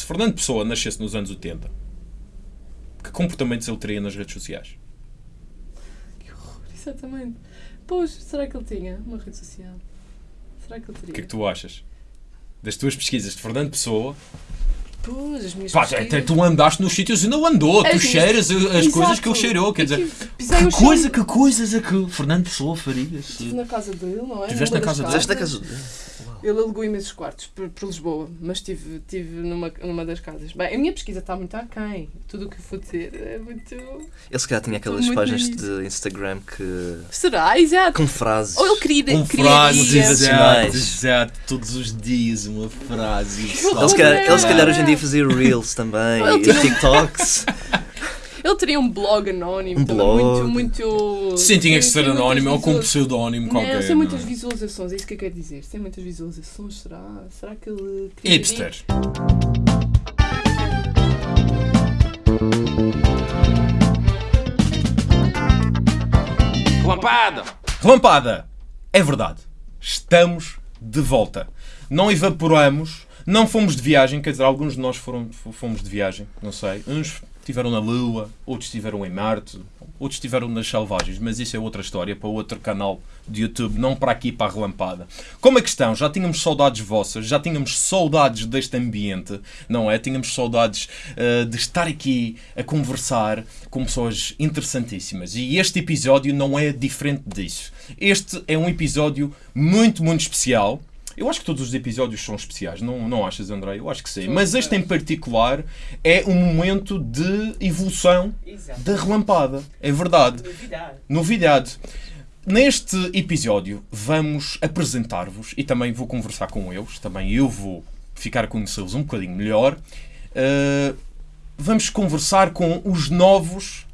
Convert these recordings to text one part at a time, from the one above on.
se Fernando Pessoa nascesse nos anos 80, que comportamentos ele teria nas redes sociais? Que horror, exatamente. Pois, será que ele tinha uma rede social? Será que ele O teria? que é que tu achas? Das tuas pesquisas de Fernando Pessoa, Pois, as minhas pá, pesquisas- até tu andaste nos sítios e não andou, tu As minhas- cheiras as Exato. coisas que ele cheirou, quer dizer, que coisa, que coisas é que Fernando Pessoa faria? Estive na casa dele, não é? Tiveste Numa na casa dele? Fizeste na casa. Ele alugou imensos quartos por, por Lisboa, mas estive, estive numa, numa das casas. Bem, a minha pesquisa está muito aquém. Tudo o que eu vou dizer é muito. Ele se calhar tinha aquelas páginas de Instagram que. Será? Exato. com frases. Ou ele queria. Com queria frases, exato, exato, todos os dias uma frase. Ele se, calhar, ele se calhar hoje em dia fazia Reels também, e TikToks. Ele teria um blog anónimo Um blog. muito, muito. Sim, tinha que ser muitas anónimo ou com um pseudónimo Não, qualquer. tem muitas não é? visualizações, é isso que eu quero dizer. Tem muitas visualizações, será? Será que ele. Hipster. Relampada! Relampada! É verdade. Estamos de volta. Não evaporamos, não fomos de viagem, quer dizer, alguns de nós foram, fomos de viagem, não sei. Uns estiveram na Lua, outros estiveram em Marte, outros estiveram nas selvagens, mas isso é outra história para outro canal de YouTube, não para aqui, para a relampada. Como é que estão? Já tínhamos saudades vossas, já tínhamos saudades deste ambiente, não é? Tínhamos saudades eh, de estar aqui a conversar com pessoas interessantíssimas. E este episódio não é diferente disso. Este é um episódio muito, muito especial. Eu acho que todos os episódios são especiais, não, não achas, André? Eu acho que sim. Mas este em particular é um momento de evolução Exato. da relampada. É verdade. Novidade. Novidade. Neste episódio vamos apresentar-vos e também vou conversar com eles, também eu vou ficar a conhecê-los um bocadinho melhor. Uh, vamos conversar com os novos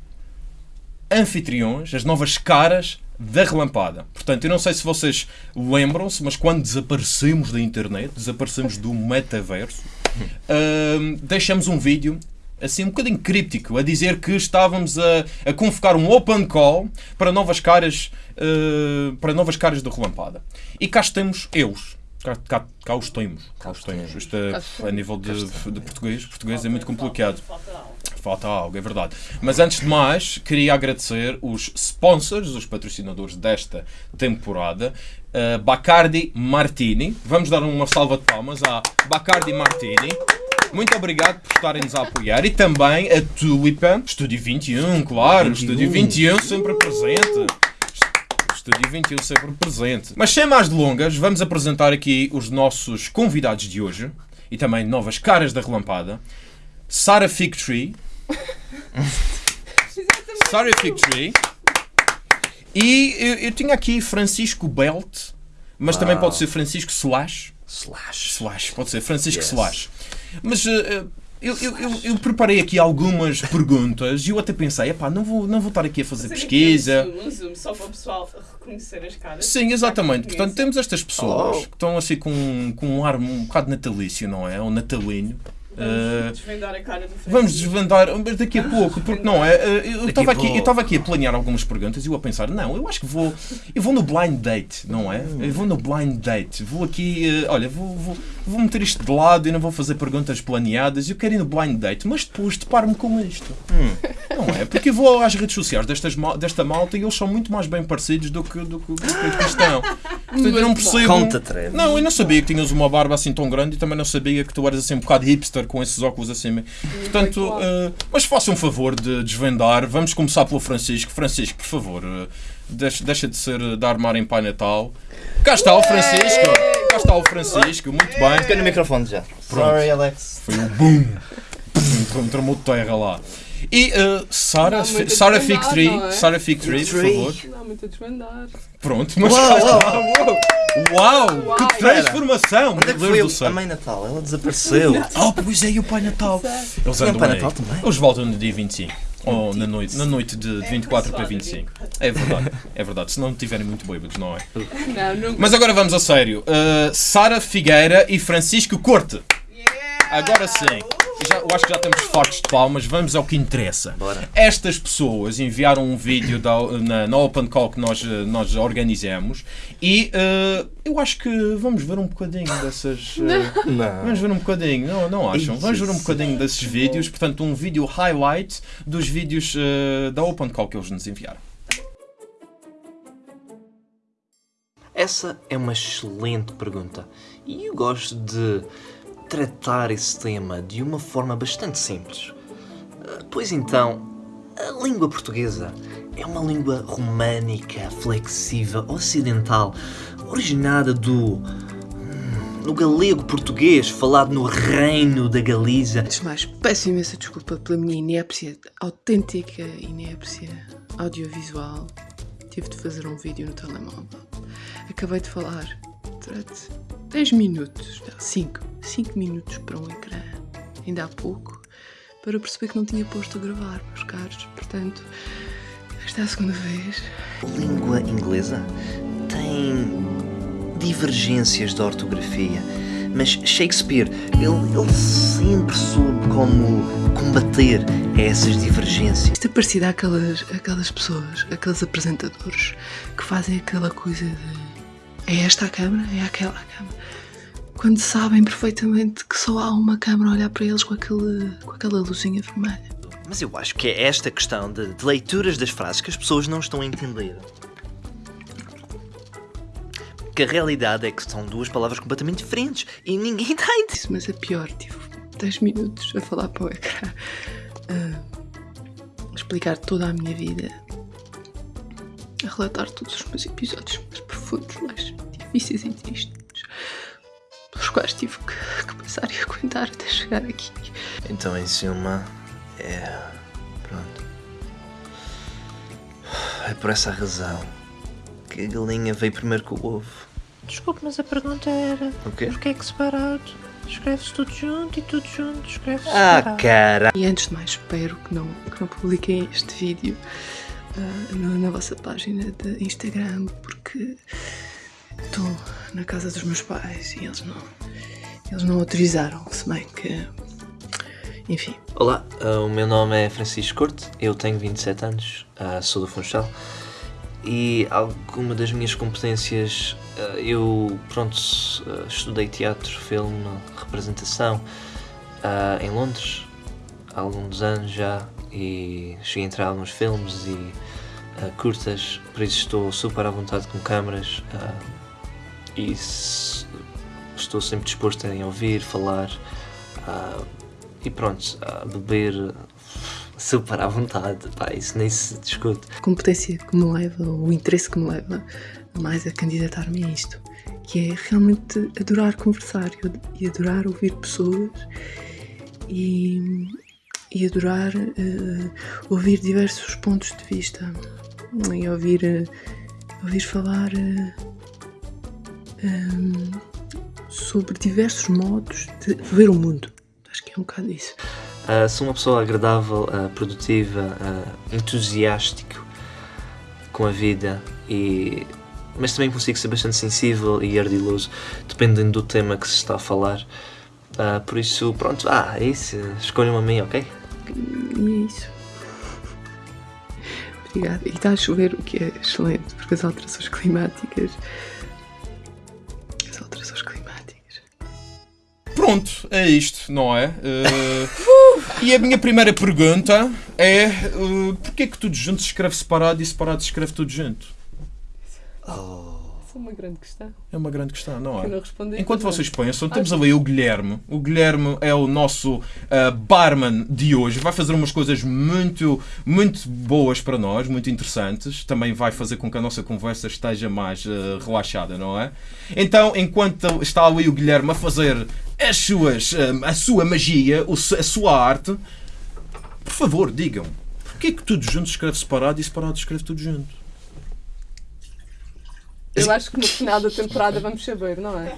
anfitriões, as novas caras da relampada. Portanto, eu não sei se vocês lembram-se, mas quando desaparecemos da internet, desaparecemos do metaverso, uh, deixamos um vídeo assim um bocadinho críptico a dizer que estávamos a, a convocar um open call para novas caras uh, para novas caras da relampada. E cá estamos eus. Cá, cá, cá os temos. Cá os temos. Isto é, a nível de, de português, português é muito complicado. Falta algo. É verdade. Mas antes de mais, queria agradecer os sponsors, os patrocinadores desta temporada. Uh, Bacardi Martini. Vamos dar uma salva de palmas à Bacardi Martini. Muito obrigado por estarem-nos a apoiar. E também a Tulipa, Estúdio 21, claro. 21. Estúdio 21 sempre presente. Estúdio 21 sempre presente. Mas sem mais delongas, vamos apresentar aqui os nossos convidados de hoje e também novas caras da relampada. Sarah Figtree. Sarah Figtree. E eu, eu tinha aqui Francisco Belt, mas também Uau. pode ser Francisco Slash. Slash. Slash, pode ser Francisco Yes. Slash. Mas eh, eu, eu, eu, eu preparei aqui algumas perguntas e eu até pensei, epá, não vou, não vou estar aqui a fazer Fazer pesquisa. Um zoom, um zoom, só para o pessoal reconhecer as caras. Sim, exatamente. Portanto, temos estas pessoas Oh. que estão assim com, com um ar um bocado natalício, não é? Ou natalino. Vamos desvendar a cara do Francisco. Vamos desvendar, mas daqui a pouco, porque não é? eh, Eu estava a aqui, eu estava aqui a planear algumas perguntas e eu a pensar, não, eu acho que vou, eu vou no blind date, não é? Eu vou no blind date, vou aqui, eh, olha, vou, vou, vou meter isto de lado e não vou fazer perguntas planeadas, eu quero ir no blind date, mas depois deparo-me com isto. Não é? Porque eu vou às redes sociais destas, desta malta e eles são muito mais bem parecidos do que, do que, do que estão. Portanto, eu não percebo. Conta. Não, eu não sabia que tinhas uma barba assim tão grande e também não sabia que tu eras assim um bocado hipster com esses óculos assim. Portanto, eh, mas faça um favor de desvendar. Vamos começar pelo Francisco. Francisco, por favor, eh, deixa, deixa de ser de armar em Pai Natal. Cá está o Francisco. Cá está o Francisco, muito bem. Fica no microfone já. Sorry, Alex. Foi um boom. Entrou- Entrou de terra lá. E uh, Sara, Sara Tree, não é? Sara Fig Tree, por Fig favor. Não, muito a desvendar. Pronto, mas Uau, cá está. uau, Uau, Uau. que transformação! Onde é Meu que Deus foi do a céu. Mãe Natal? Ela desapareceu. Oh, pois é, e o Pai Natal. Eles andam o Pai. Natal também? Eles voltam no dia 25. Ou na noite, na noite de 24 para 25. É verdade, é verdade. Se não estiverem muito bêbados, não é? Não, nunca. Mas agora vamos a sério. Uh, Sara Figueira e Francisco Corte. Agora sim. Já, eu acho que já estamos fortes de palmas. Vamos ao que interessa. Bora. Estas pessoas enviaram um vídeo da, na, na Open Call que nós, eh, nós organizamos e eh, eu acho que vamos ver um bocadinho dessas. eh, Não. Vamos ver um bocadinho, não, não acham? Vamos ver um Isso. bocadinho desses vídeos, portanto, um vídeo highlight dos vídeos eh, da Open Call que eles nos enviaram. Essa é uma excelente pergunta e eu gosto de tratar esse tema de uma forma bastante simples. Ah, Pois então, a língua portuguesa é uma língua românica, flexível, ocidental, originada do. hum, no galego português, falado no Reino da Galiza. Antes de mais, peço imensa desculpa pela minha inépcia, autêntica inépcia audiovisual. Tive de fazer um vídeo no telemóvel. Acabei de falar durante 10 minutos, 5, 5 minutos para um ecrã, ainda há pouco, para perceber que não tinha posto a gravar, meus caros. Portanto, esta é a segunda vez. A língua inglesa tem divergências de ortografia, mas Shakespeare, ele, ele sempre soube como combater essas divergências. Isto é parecido àquelas, àquelas pessoas, aqueles apresentadores que fazem aquela coisa de é esta a câmara, é aquela a câmara. Quando sabem perfeitamente que só há uma câmara a olhar para eles com, aquele, com aquela luzinha vermelha. Mas eu acho que é esta questão de, de leituras das frases que as pessoas não estão a entender. Que a realidade é que são duas palavras completamente diferentes e ninguém está a entender. Isso, mas é pior, tive 10 minutos a falar para o ecrã, a explicar toda a minha vida, a relatar todos os meus episódios mais profundos, mais difíceis e tristes, pelos quais tive que, que passar e aguentar até chegar aqui. Então, em suma, é. Pronto. É por essa razão que a galinha veio primeiro que o ovo. Desculpe, mas a pergunta era: O quê? porquê é que separado? Escreve-se tudo junto e tudo junto escreve-se Ah, cara! E antes de mais, espero que não, que não publiquem este vídeo na, na vossa página de Instagram, porque estou na casa dos meus pais e eles não, eles não autorizaram, se bem que. Enfim, Olá, ah, o meu nome é Francisco Corte, eu tenho 27 anos, ah, sou do Funchal e alguma das minhas competências, ah, eu, pronto, estudei teatro, filme, representação em Londres há alguns anos já e cheguei a entrar em alguns filmes e ah, curtas, por isso estou super à vontade com câmaras ah, e estou sempre disposto a ouvir, falar. ah, e pronto, beber super à vontade, pá, isso nem se discute. a competência que me leva, o interesse que me leva mais a candidatar-me a isto, que é realmente adorar conversar e adorar ouvir pessoas e, e adorar eh, ouvir diversos pontos de vista e ouvir, eh, ouvir falar eh, em, sobre diversos modos de ver o mundo. Acho que é um bocado isso. Ah, sou uma pessoa agradável, ah, produtiva, ah, entusiástico com a vida e mas também consigo ser bastante sensível e ardiloso, dependendo do tema que se está a falar. Ah, por isso, pronto, ah, é isso, escolham a mim, ok? E é isso. Obrigada. E está a chover, o que é excelente, porque as alterações climáticas. As alterações climáticas. Pronto, é isto, não é? Eh, e a minha primeira pergunta é: eh, porquê que tudo junto se escreve separado e separado se escreve tudo junto? Isso é uma grande questão. É uma grande questão, não é? Enquanto vocês pensam, temos ali o Guilherme. O Guilherme é o nosso ah, barman de hoje. Vai fazer umas coisas muito, muito boas para nós, muito interessantes. Também vai fazer com que a nossa conversa esteja mais ah, relaxada, não é? Então, enquanto está ali o Guilherme a fazer as suas, ah, a sua magia, a sua arte, por favor, digam. Porquê que tudo junto escreve separado e separado se escreve tudo junto? Eu acho que no final da temporada vamos saber, não é?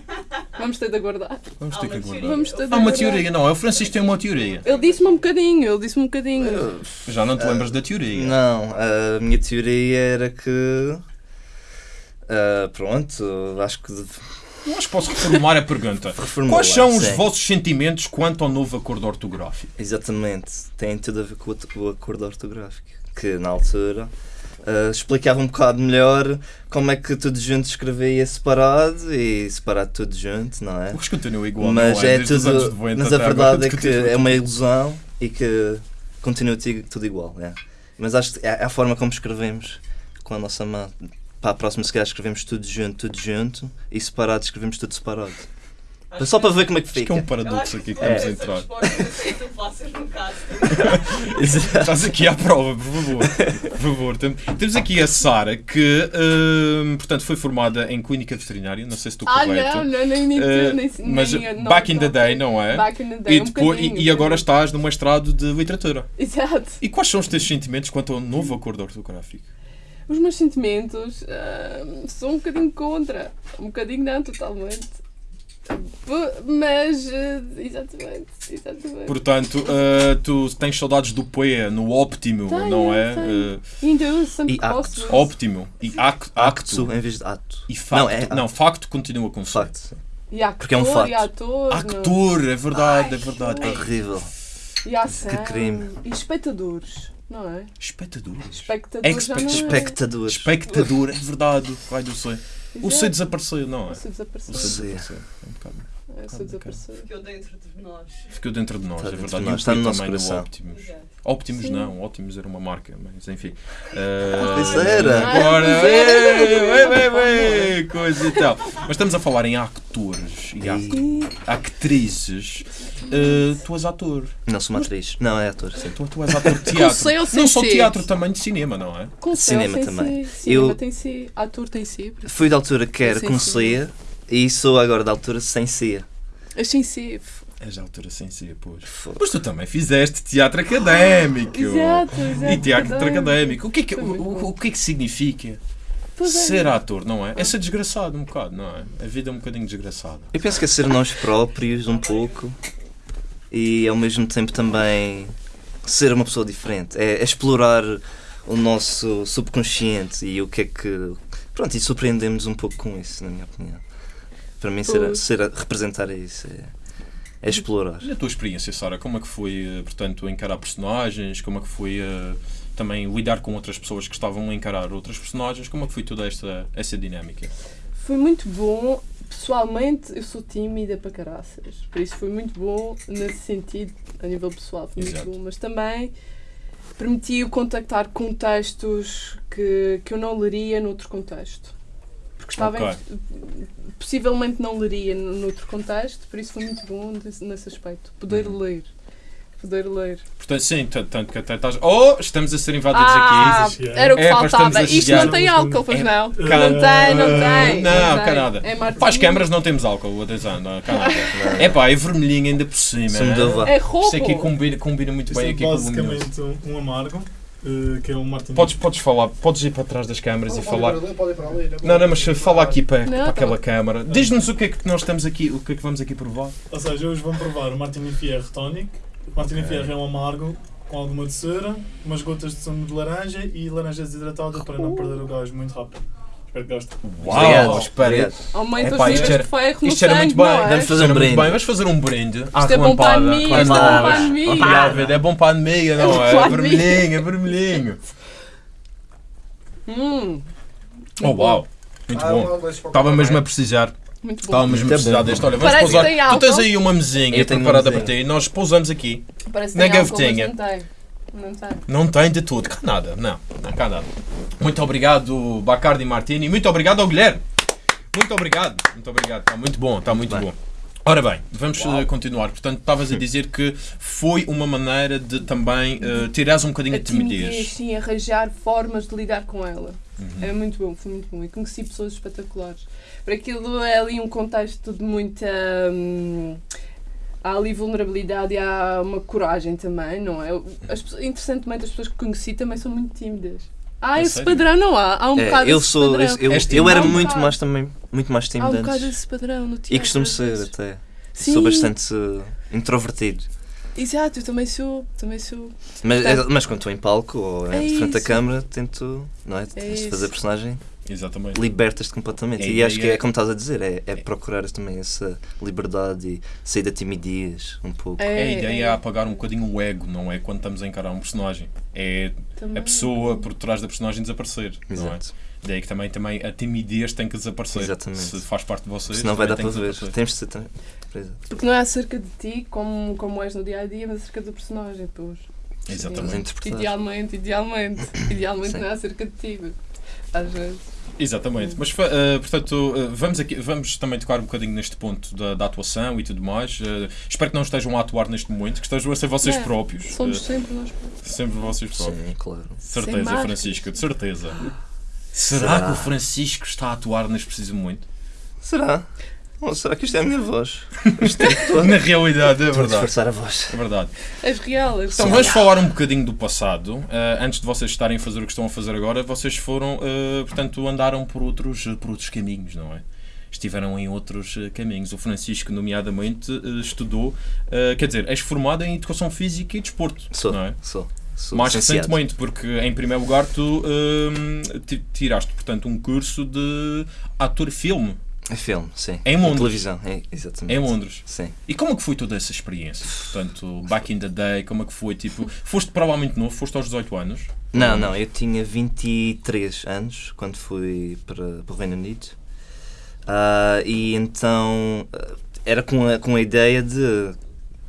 Vamos ter de aguardar. Vamos ter que aguardar. Vamos ter de Há uma aguardar. teoria, não é? O Francisco tem uma teoria. Ele disse-me um bocadinho, ele disse-me um bocadinho. Já não te lembras da teoria? Não, a minha teoria era que. ah, pronto, acho que. Que posso reformular a pergunta. Reformula, Quais são os sim. vossos sentimentos quanto ao novo acordo ortográfico? Exatamente, tem tudo a ver com o, o acordo ortográfico, que na altura ah, explicava um bocado melhor como é que tudo junto escrevia separado e separado tudo junto, não é? Mas continua igual, mas é? é tudo. 90 Mas a verdade é que é uma ilusão e que continua ti- tudo igual. É. Mas acho que é a forma como escrevemos com a nossa mão. Para a próxima, se calhar, escrevemos tudo junto, tudo junto e separado, escrevemos tudo separado. Acho Só para ver como é que Acho que é fica. um paradoxo aqui que estamos a essa entrar. resposta, não sei se tu faças no caso. Exato. Estás aqui à prova, por favor. Por favor. Tem- Temos aqui a Sara, que hum, portanto foi formada em clínica veterinária, não sei se estou Ah, correto. não, não, nem, nem, Eh, nem, mas nem- back in the day, não é? Back in the day, E, um depois, e, bocadinho, e agora um estás no mestrado de literatura. Exato. E quais são os teus sentimentos quanto ao novo acordo ortográfico? Os meus sentimentos ah, são um bocadinho contra. Um bocadinho não, totalmente. Mas, ah, exatamente, exatamente. Portanto, uh, tu tens saudades do PE no óptimo, Tenho, não é? Uh, E ainda eu sempre E gosto. acto. óptimo e ac- acto. Acto em vez de ato. E facto. Não, é Não, facto continua com. Facto. E ator, Porque é um facto. E ator. não. Actor, é verdade, Ai, é verdade. É Horrível. E ação. Que crime. E espectadores, não é? Espectadores. Espectadores Expect- é. Espectadores. Espectador, é verdade. Vai do C. O C desapareceu, não é? O C desapareceu. O C. desapareceu. É um bocado- É, C desapareceu. Ficou dentro de nós. Ficou dentro de nós, Está é verdade. E nós, está no nosso também no coração. Optimus. Exato. Optimus Sim. não, Optimus era uma marca, mas enfim. Uh, era. Agora, Ah, ei, ei, ei, coisa e tal. Mas estamos a falar em atores e E actrizes. Uh, tu és ator. Não sou uma atriz. Não, é ator, sim. Tu, tu és ator de teatro. Não só C? teatro, também de cinema, não é? com C Cinema também. C? Cinema Eu- tem C. Ator tem isso. Fui da altura que era ceia e sou agora da altura sem ceia. As sem f- És altura sem ser, pois. Mas tu também fizeste teatro académico. Exato, exato. E teatro Adoro. académico. O que é que, o, o- o que, é que significa Pois é. ser ator, não é? É ser desgraçado um bocado, não é? A vida é um bocadinho desgraçada. Eu penso que é ser nós próprios um pouco e ao mesmo tempo também ser uma pessoa diferente. É, é explorar o nosso subconsciente e o que é que. Pronto, e surpreendemos um pouco com isso, na minha opinião. Para mim, ser, a- Pois. ser a- representar é isso. É, é explorar. Na tua experiência, Sara, como é que foi, eh, portanto, encarar personagens? Como é que foi eh, também lidar com outras pessoas que estavam a encarar outras personagens? Como é que foi toda esta essa dinâmica? Foi muito bom. Pessoalmente, eu sou tímida para caraças. Por isso foi muito bom nesse sentido, a nível pessoal. Foi Exato. muito bom. Mas também permitiu contactar contextos que, que eu não leria noutro contexto. Porque estava Ok. em- possivelmente não leria noutro contexto, por isso foi muito bom nesse, aspecto. Poder Uhum. ler. Poder ler. Portanto, sim, tanto, que até estás. Oh, estamos a ser invadidos Ah, aqui. era o que É, faltava. Isto não tem álcool, pois É, não? cá- Não tem, não tem. Não, tem. cá nada. É. Para as câmaras não temos álcool, atenção, não, cá nada. É pá, é vermelhinho ainda por cima. Né? uva. É roubo. Isto aqui combina, combina muito Isto bem é aqui com o basicamente um amargo, eh, que é um Martin Podes, podes falar, podes ir para trás das câmaras e Pode ir falar. para ali, pode ir para ali, Não, não, mas fala aqui para, Não, para tá aquela câmara. Diz-nos o que é que nós estamos aqui, o que é que vamos aqui provar. Ou seja, hoje vão provar o Martini Fierro Tonic. O Martini Ok. Fierro é um amargo com alguma doçura, umas gotas de sumo de laranja e laranja desidratada para não perder o gás muito rápido. Espero que gostem. Uau, Obrigado, espera. Aumenta Epá, os isto era- de ferro no Isto era sangue, muito bem. é? Vamos fazer um muito brinde. Vamos fazer um brinde. Isto é bom para a isto é bom para a ver, É bom para a amiga, não bom é? É vermelhinho, é vermelhinho. Hum, Oh, uau. Muito Ah, bom. deixa para Estava mesmo a vai. precisar. muito Estava bom. mesmo a Muito precisar bom. deste. Olha, vamos Parece pousar. Tu tens aí uma mesinha preparada para ti. Nós pousamos aqui. Parece que Na gavetinha. Não tem. Não tem. De tudo. Cá nada. Não, não cá nada. Muito obrigado, Bacardi Martini. Muito obrigado ao Guilherme. Muito obrigado. Muito obrigado. Está muito bom. Está muito Bem. bom. Ora bem, vamos eh, continuar. Portanto, estavas a dizer que foi uma maneira de também uh, tirares um bocadinho A de timidez, timidez. sim, arranjar formas de lidar com ela. Uhum. É muito bom, foi muito bom. E conheci pessoas espetaculares. Para aquilo é ali um contexto de muita. hum, há ali vulnerabilidade e há uma coragem também, não é? As interessantemente, as pessoas que conheci também são muito tímidas. Há É esse sério? padrão, não há? Há um É, bocado eu sou. padrão. Eu, eu tímido? era Há um muito bocado. mais também. Muito mais Há tímido um bocado antes. esse padrão no teatro. E costumo ser até. Sim, Sou bastante uh, introvertido. Exato, eu também sou. Também sou. Mas, Tá. mas quando estou em palco ou É em frente da isso. câmara, tento não é? É isso. fazer personagem Exatamente. libertas-te completamente. E acho que é como estás a dizer, é, é procurar também essa liberdade e sair da timidez um pouco. É, A ideia é apagar um bocadinho o ego, não é quando estamos a encarar um personagem. É também. a pessoa por trás da personagem desaparecer. Não é? Exato. Daí que também, também a timidez tem que desaparecer. Exatamente. Se faz parte de vocês, Senão vai dar para ver. Temos de ser também. Exato. Porque não é acerca de ti como, como és no dia a dia, mas acerca do personagem, pois. A Exatamente. Idealmente, idealmente. Idealmente Sim. não é acerca de ti. Às vezes. Exatamente. Mas, eh, portanto, eh, vamos, aqui, vamos também tocar um bocadinho neste ponto da, da atuação e tudo mais. Eh, espero que não estejam a atuar neste momento, que estejam a ser vocês Não, próprios. Somos sempre nós. sempre vocês próprios. Sim, claro. De certeza. Francisco, de certeza. Será, Será? que o Francisco está a atuar neste preciso momento? Será? Ou será que isto é a minha voz? Isto é todo. Na realidade, é Estou a verdade. disfarçar a voz. É verdade. És real. És Então vamos falar um bocadinho do passado. Uh, antes de vocês estarem a fazer o que estão a fazer agora, vocês foram, uh, portanto, andaram por outros, por outros caminhos, não é? Estiveram em outros uh, caminhos. O Francisco, nomeadamente, uh, estudou, uh, quer dizer, és formado em Educação Física e Desporto, Sou, não é? sou. sou Mais licenciado. recentemente, porque em primeiro lugar tu ti- tiraste, portanto, um curso de ator-filme É filme, sim. Em Londres. televisão, é, exatamente. em Londres. Sim. E como é que foi toda essa experiência? Portanto, back in the day, como é que foi? Tipo, foste provavelmente novo, foste aos 18 anos. Não, não, eu tinha 23 anos quando fui para, para o Reino Unido. Ah, e então ah, era com a, com a ideia de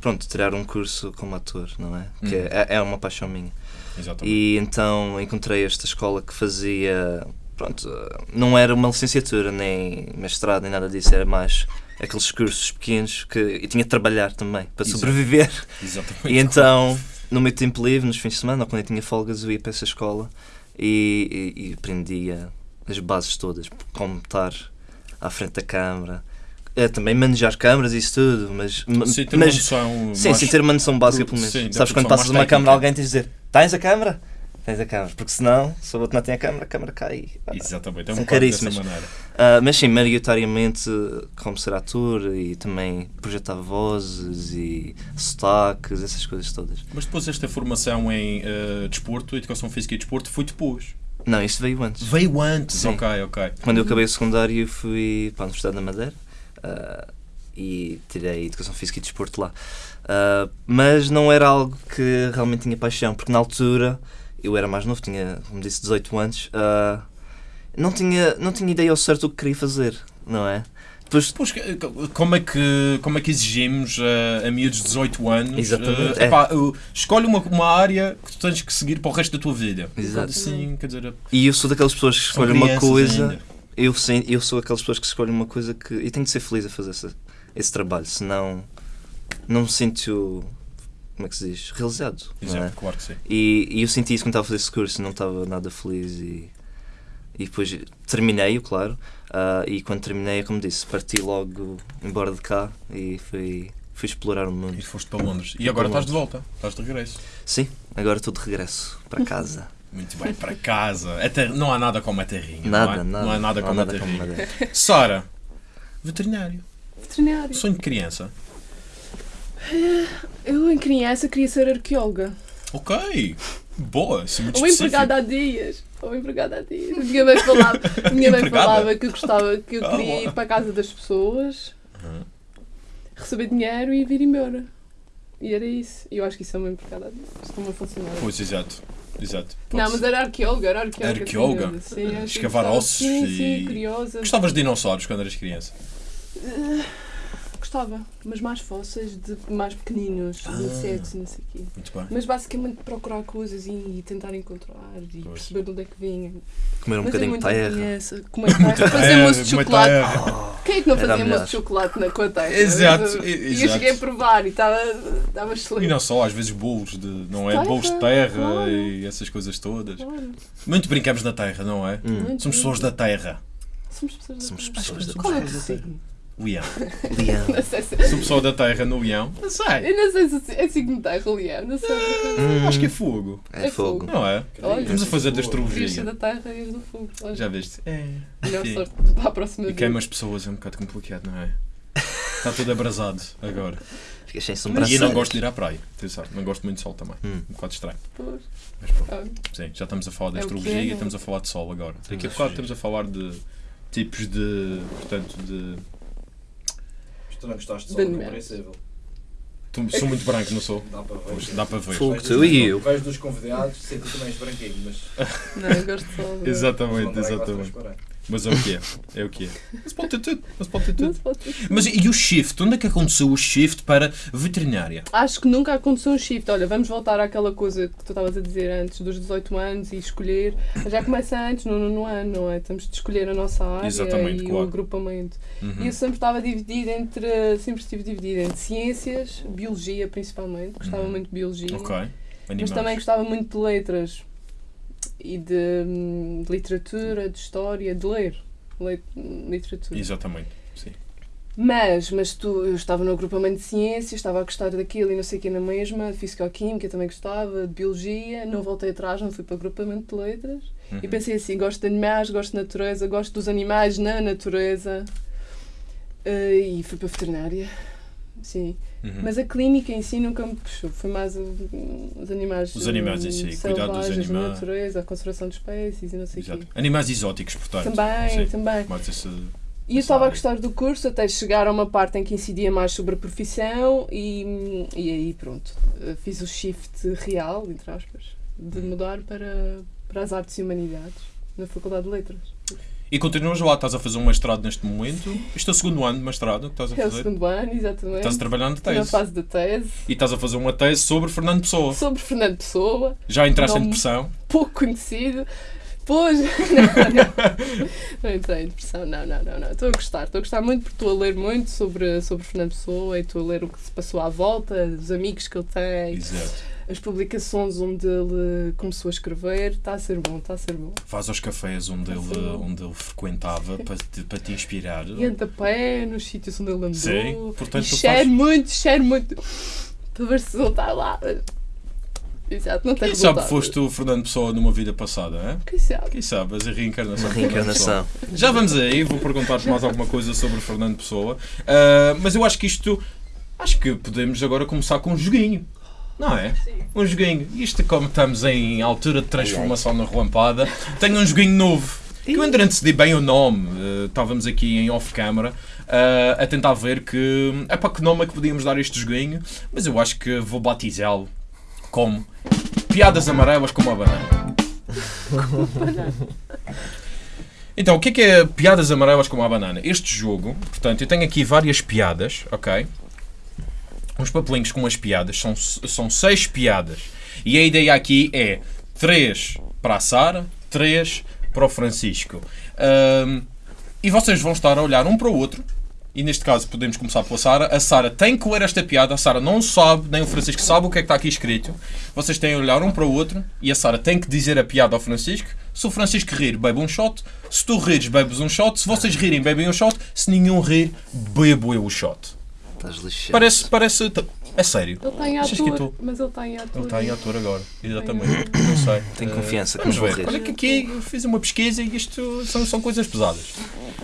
pronto, tirar um curso como ator, não é? Que Hum. é, é uma paixão minha. Exatamente. E então encontrei esta escola que fazia. Pronto, ah, não era uma licenciatura, nem mestrado, nem nada disso, era mais aqueles cursos pequenos que eu tinha de trabalhar também para Exato. sobreviver. Exatamente. E então, no meu tempo livre, nos fins de semana, ou quando eu tinha folgas, eu ia para essa escola e, e, e aprendia as bases todas, como estar à frente da câmara, eh, também manejar câmaras e isso tudo, mas, ma- Sim, ter uma mas noção sim, mais- sim, ter uma noção básica pelo menos. Sim, Sabes quando passas uma câmara a alguém tens de dizer, tens a câmara? Tens a câmara, porque senão, se o outro não tem a câmara, a câmara cai. Exatamente, é um São bocado dessa caríssimas. maneira. ah, mas sim, maioritariamente como ser ator e também projetar vozes e sotaques, essas coisas todas. Mas depois esta formação em eh, desporto, educação física e desporto, foi depois. Não, isso veio antes. Veio antes, Sim. ok, ok. Quando eu acabei o secundário fui para a Universidade da Madeira ah, e tirei Educação Física e Desporto lá. Ah, mas não era algo que realmente tinha paixão, porque na altura eu era mais novo, tinha, como disse, 18 anos, ah, não, tinha, não tinha ideia ao certo do que queria fazer, não é? Depois, Pois, como é que, como é que exigimos a miúdos de 18 anos? Exatamente, é. epá, eh, escolhe uma, uma área que tu tens que seguir para o resto da tua vida. Exato. Sim, quer dizer, e eu sou daquelas pessoas que escolhem uma coisa, ainda. eu, sei, eu sou aquelas pessoas que escolhem uma coisa que. E tenho de ser feliz a fazer esse, esse trabalho, senão não me sinto. Como é que se diz? Realizado. não é? Exato, claro que sim. E, e eu senti isso quando estava a fazer esse curso, não estava nada feliz e, e depois terminei-o, claro. ah, e quando terminei, como disse, parti logo embora de cá e fui, fui explorar o mundo. E foste para Londres. E agora estás de volta, estás de regresso. Sim, agora estou de regresso para casa. Muito bem, para casa. Ter- Não há nada como a terrinha. Nada, não, é? nada. não há nada como a terrinha. Sara, veterinário. Veterinário. Sonho de criança. Eu, em criança, queria ser arqueóloga. Ok. Boa, isso é muito Ou empregada há dias. Ou empregada há dias. Minha mãe falava, minha mãe falava que eu gostava, que eu Ah, queria boa. ir para a casa das pessoas, Uhum. receber dinheiro e vir embora. E era isso. E eu acho que isso é uma empregada há dias. Isso não funcionava. Pois, exato. Exato. Não, Pode mas ser. era arqueóloga, era arqueóloga. Arqueóloga? Sim, Escavar ossos Sim, e- sim, curiosa. Gostavas de dinossauros quando eras criança? Gostava, mas mais fósseis, de mais pequeninos, Ah. de insetos e não sei o quê. Muito bem. Mas basicamente procurar coisas e, e tentar encontrar e Pois. perceber de onde é que vinha. Comer um Mas é bocadinho de terra. criança. Comer terra. Fazer moço de chocolate. terra. Quem é que não fazia moço de chocolate na, com a terra? Exato, E e- eu cheguei a provar e estava estava E excelente. não só, às vezes bolos de, não é? Terra, Bolos de terra claro. e essas coisas todas. Claro, Muito brincamos na terra, não é? Hum. Somos pessoas da terra. Somos pessoas da Somos terra. pessoas da Qual é o terra. signo? Leão. Leão. Não sei se... Sou pessoa da terra no leão. Não sei. Eu não sei se é signo de terra, Leão. Não sei. Hum, Acho que é fogo. é É fogo. fogo. Não é? Olha, Estamos a fazer da astrologia. da terra e do fogo. Olha, Já viste? É. Melhor Sim. sorte para a próxima E vez. queima as pessoas é um bocado complicado, não é? Está tudo abrasado agora. Ficas sem E eu sobrancelhas. não gosto de ir à praia. Atenção, não gosto muito de sol também. Hum. Um bocado estranho. Pois. Mas pronto. Sim, já estamos a falar de É astrologia é, e não é? estamos a falar de sol agora. Daqui a bocado estamos a falar de tipos de. Portanto, de. Tu não gostaste de sol animais. compreensível. Tu, sou muito branco, não sou? Dá para ver. Pois, dá para ver. Fogo, Vejo tu dos- e eu. Vejo dos convidados, sei que tu também és branquinho, mas. Não, eu gosto de sol. Exatamente, é quase exatamente. Mas é o que é. É o que é. Mas pode ter tudo. Mas pode ter tudo. pode ter. Mas e o shift? Onde é que aconteceu o shift para veterinária? Acho que nunca aconteceu um shift. Olha, vamos voltar àquela coisa que tu estavas a dizer antes, dos 18 anos e escolher. Já começa antes, no nono ano, não é? Temos de escolher a nossa área Exatamente, e claro. o agrupamento. Uhum. E eu sempre estava dividida entre. Sempre estive dividida entre ciências, biologia principalmente. Gostava Uhum. muito de biologia. Ok. Mas Animais. também gostava muito de letras e de, hum, de literatura, de história, de ler. Leit- literatura. Exatamente. Sim. Mas, mas tu, eu estava no agrupamento de ciências, estava a gostar daquilo e não sei o que na mesma, de físico-química também gostava, de biologia, não voltei atrás, não fui para o agrupamento de letras. E Uhum. pensei assim, gosto de animais, gosto de natureza, gosto dos animais na natureza. Eh, e fui para a veterinária. Sim. Uhum. Mas a clínica em si nunca me puxou. Foi mais os animais. Os animais em hum, si, cuidar dos selvagens, a animais. natureza, a conservação de espécies e não sei o quê. Animais exóticos, portanto. Também, também. E eu estava a gostar do curso até chegar a uma parte em que incidia mais sobre a profissão e, e aí pronto, eh, fiz o shift real, entre aspas, de mudar para, para as artes e humanidades na Faculdade de Letras. E continuas lá, estás a fazer um mestrado neste momento. Isto é o segundo ano de mestrado que estás a É o fazer. segundo ano, exatamente. Estás a trabalhar na Estou na tese. fase da tese E estás a fazer uma tese sobre Fernando Pessoa. sobre Fernando Pessoa, Já entraste em depressão? pouco conhecido. Pois, não, não, não entrei em depressão, não, não, não, não. Estou a gostar, estou a gostar muito porque estou a ler muito sobre, sobre Fernando Pessoa e estou a ler o que se passou à volta, os amigos que ele tem, Exato. As publicações onde ele começou a escrever. Está a ser bom, está a ser bom. Vais aos cafés onde ele, Sim. onde ele frequentava para te, para te inspirar. E anda a pé nos sítios onde ele andou. Sim, portanto, e tu cheiro fazes- muito, cheiro muito. Para ver se ele está lá. Exato, não tem Quem sabe foste o Fernando Pessoa numa vida passada, hein? Quem sabe? Quem sabe? Mas a reencarnação. Fernando reencarnação. Já vamos aí, vou perguntar-te mais alguma coisa sobre o Fernando Pessoa. Ah, mas eu acho que isto. Acho que podemos agora começar com um joguinho. Não é? Um joguinho. Isto, como estamos em altura de transformação na relampada, tenho um joguinho novo. Que eu ainda decidi bem o nome. Ah, estávamos aqui em off-camera ah, a tentar ver que. É para que nome é que podíamos dar este joguinho. Mas eu acho que vou batizá-lo como Piadas Amarelas com uma banana. Então, o que é que é piadas amarelas com uma banana? Este jogo, portanto, eu tenho aqui várias piadas, ok? Uns papelinhos com umas piadas, são, são seis piadas. E a ideia aqui é três para a Sara, três para o Francisco. Ahm, e vocês vão estar a olhar um para o outro. E neste caso podemos começar pela Sara. A Sara tem que ler esta piada. A Sara não sabe, nem o Francisco sabe o que é que está aqui escrito. Vocês têm a olhar um para o outro e a Sara tem que dizer a piada ao Francisco. Se o Francisco rir, bebe um shot. Se tu rires, bebes um shot. Se vocês rirem, bebem um shot. Se nenhum rir, bebo eu o shot. Estás lixado. Parece, parece. É sério. Ele está em que eu ator, mas ele está em ator. Ele está em ator agora. Exatamente. Não sei. Tenho confiança que Vamos ver. rir. Olha que aqui eu fiz uma pesquisa e isto são, são coisas pesadas.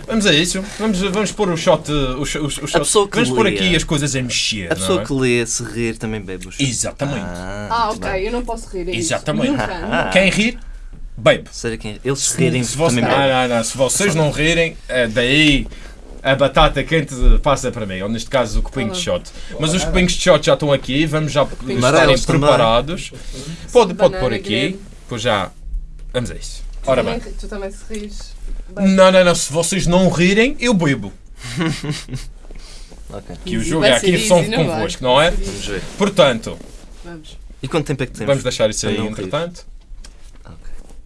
Vamos a isso. Vamos, vamos pôr o shot. O, shot- o shot. pessoa que vamos pôr lê. aqui as coisas a mexer. A não pessoa é? que lê, se rir, também bebe os. Exatamente. Ah, muito ok, bem. eu não posso rir. É. Exatamente. Nunca, nunca. Quem rir, bebe. Sério, quem... Eles se rirem Se você- também não, bebe. não, não. Se vocês não rirem, é daí a batata quente passa para mim. Ou neste caso o copinho de shot. Mas os copinhos de shot já estão aqui. Vamos já estarem preparados. Pode, pode pôr aqui. Pois já. Vamos a isso. Ora bem. Tu também se rires. Não, não, não. Se vocês não rirem, eu bebo. Ok, Que o jogo é aqui são vai? convosco, não é? vamos ver. Portanto, Vamos. E quanto tempo é que temos? vamos deixar isso aí entretanto. Ok.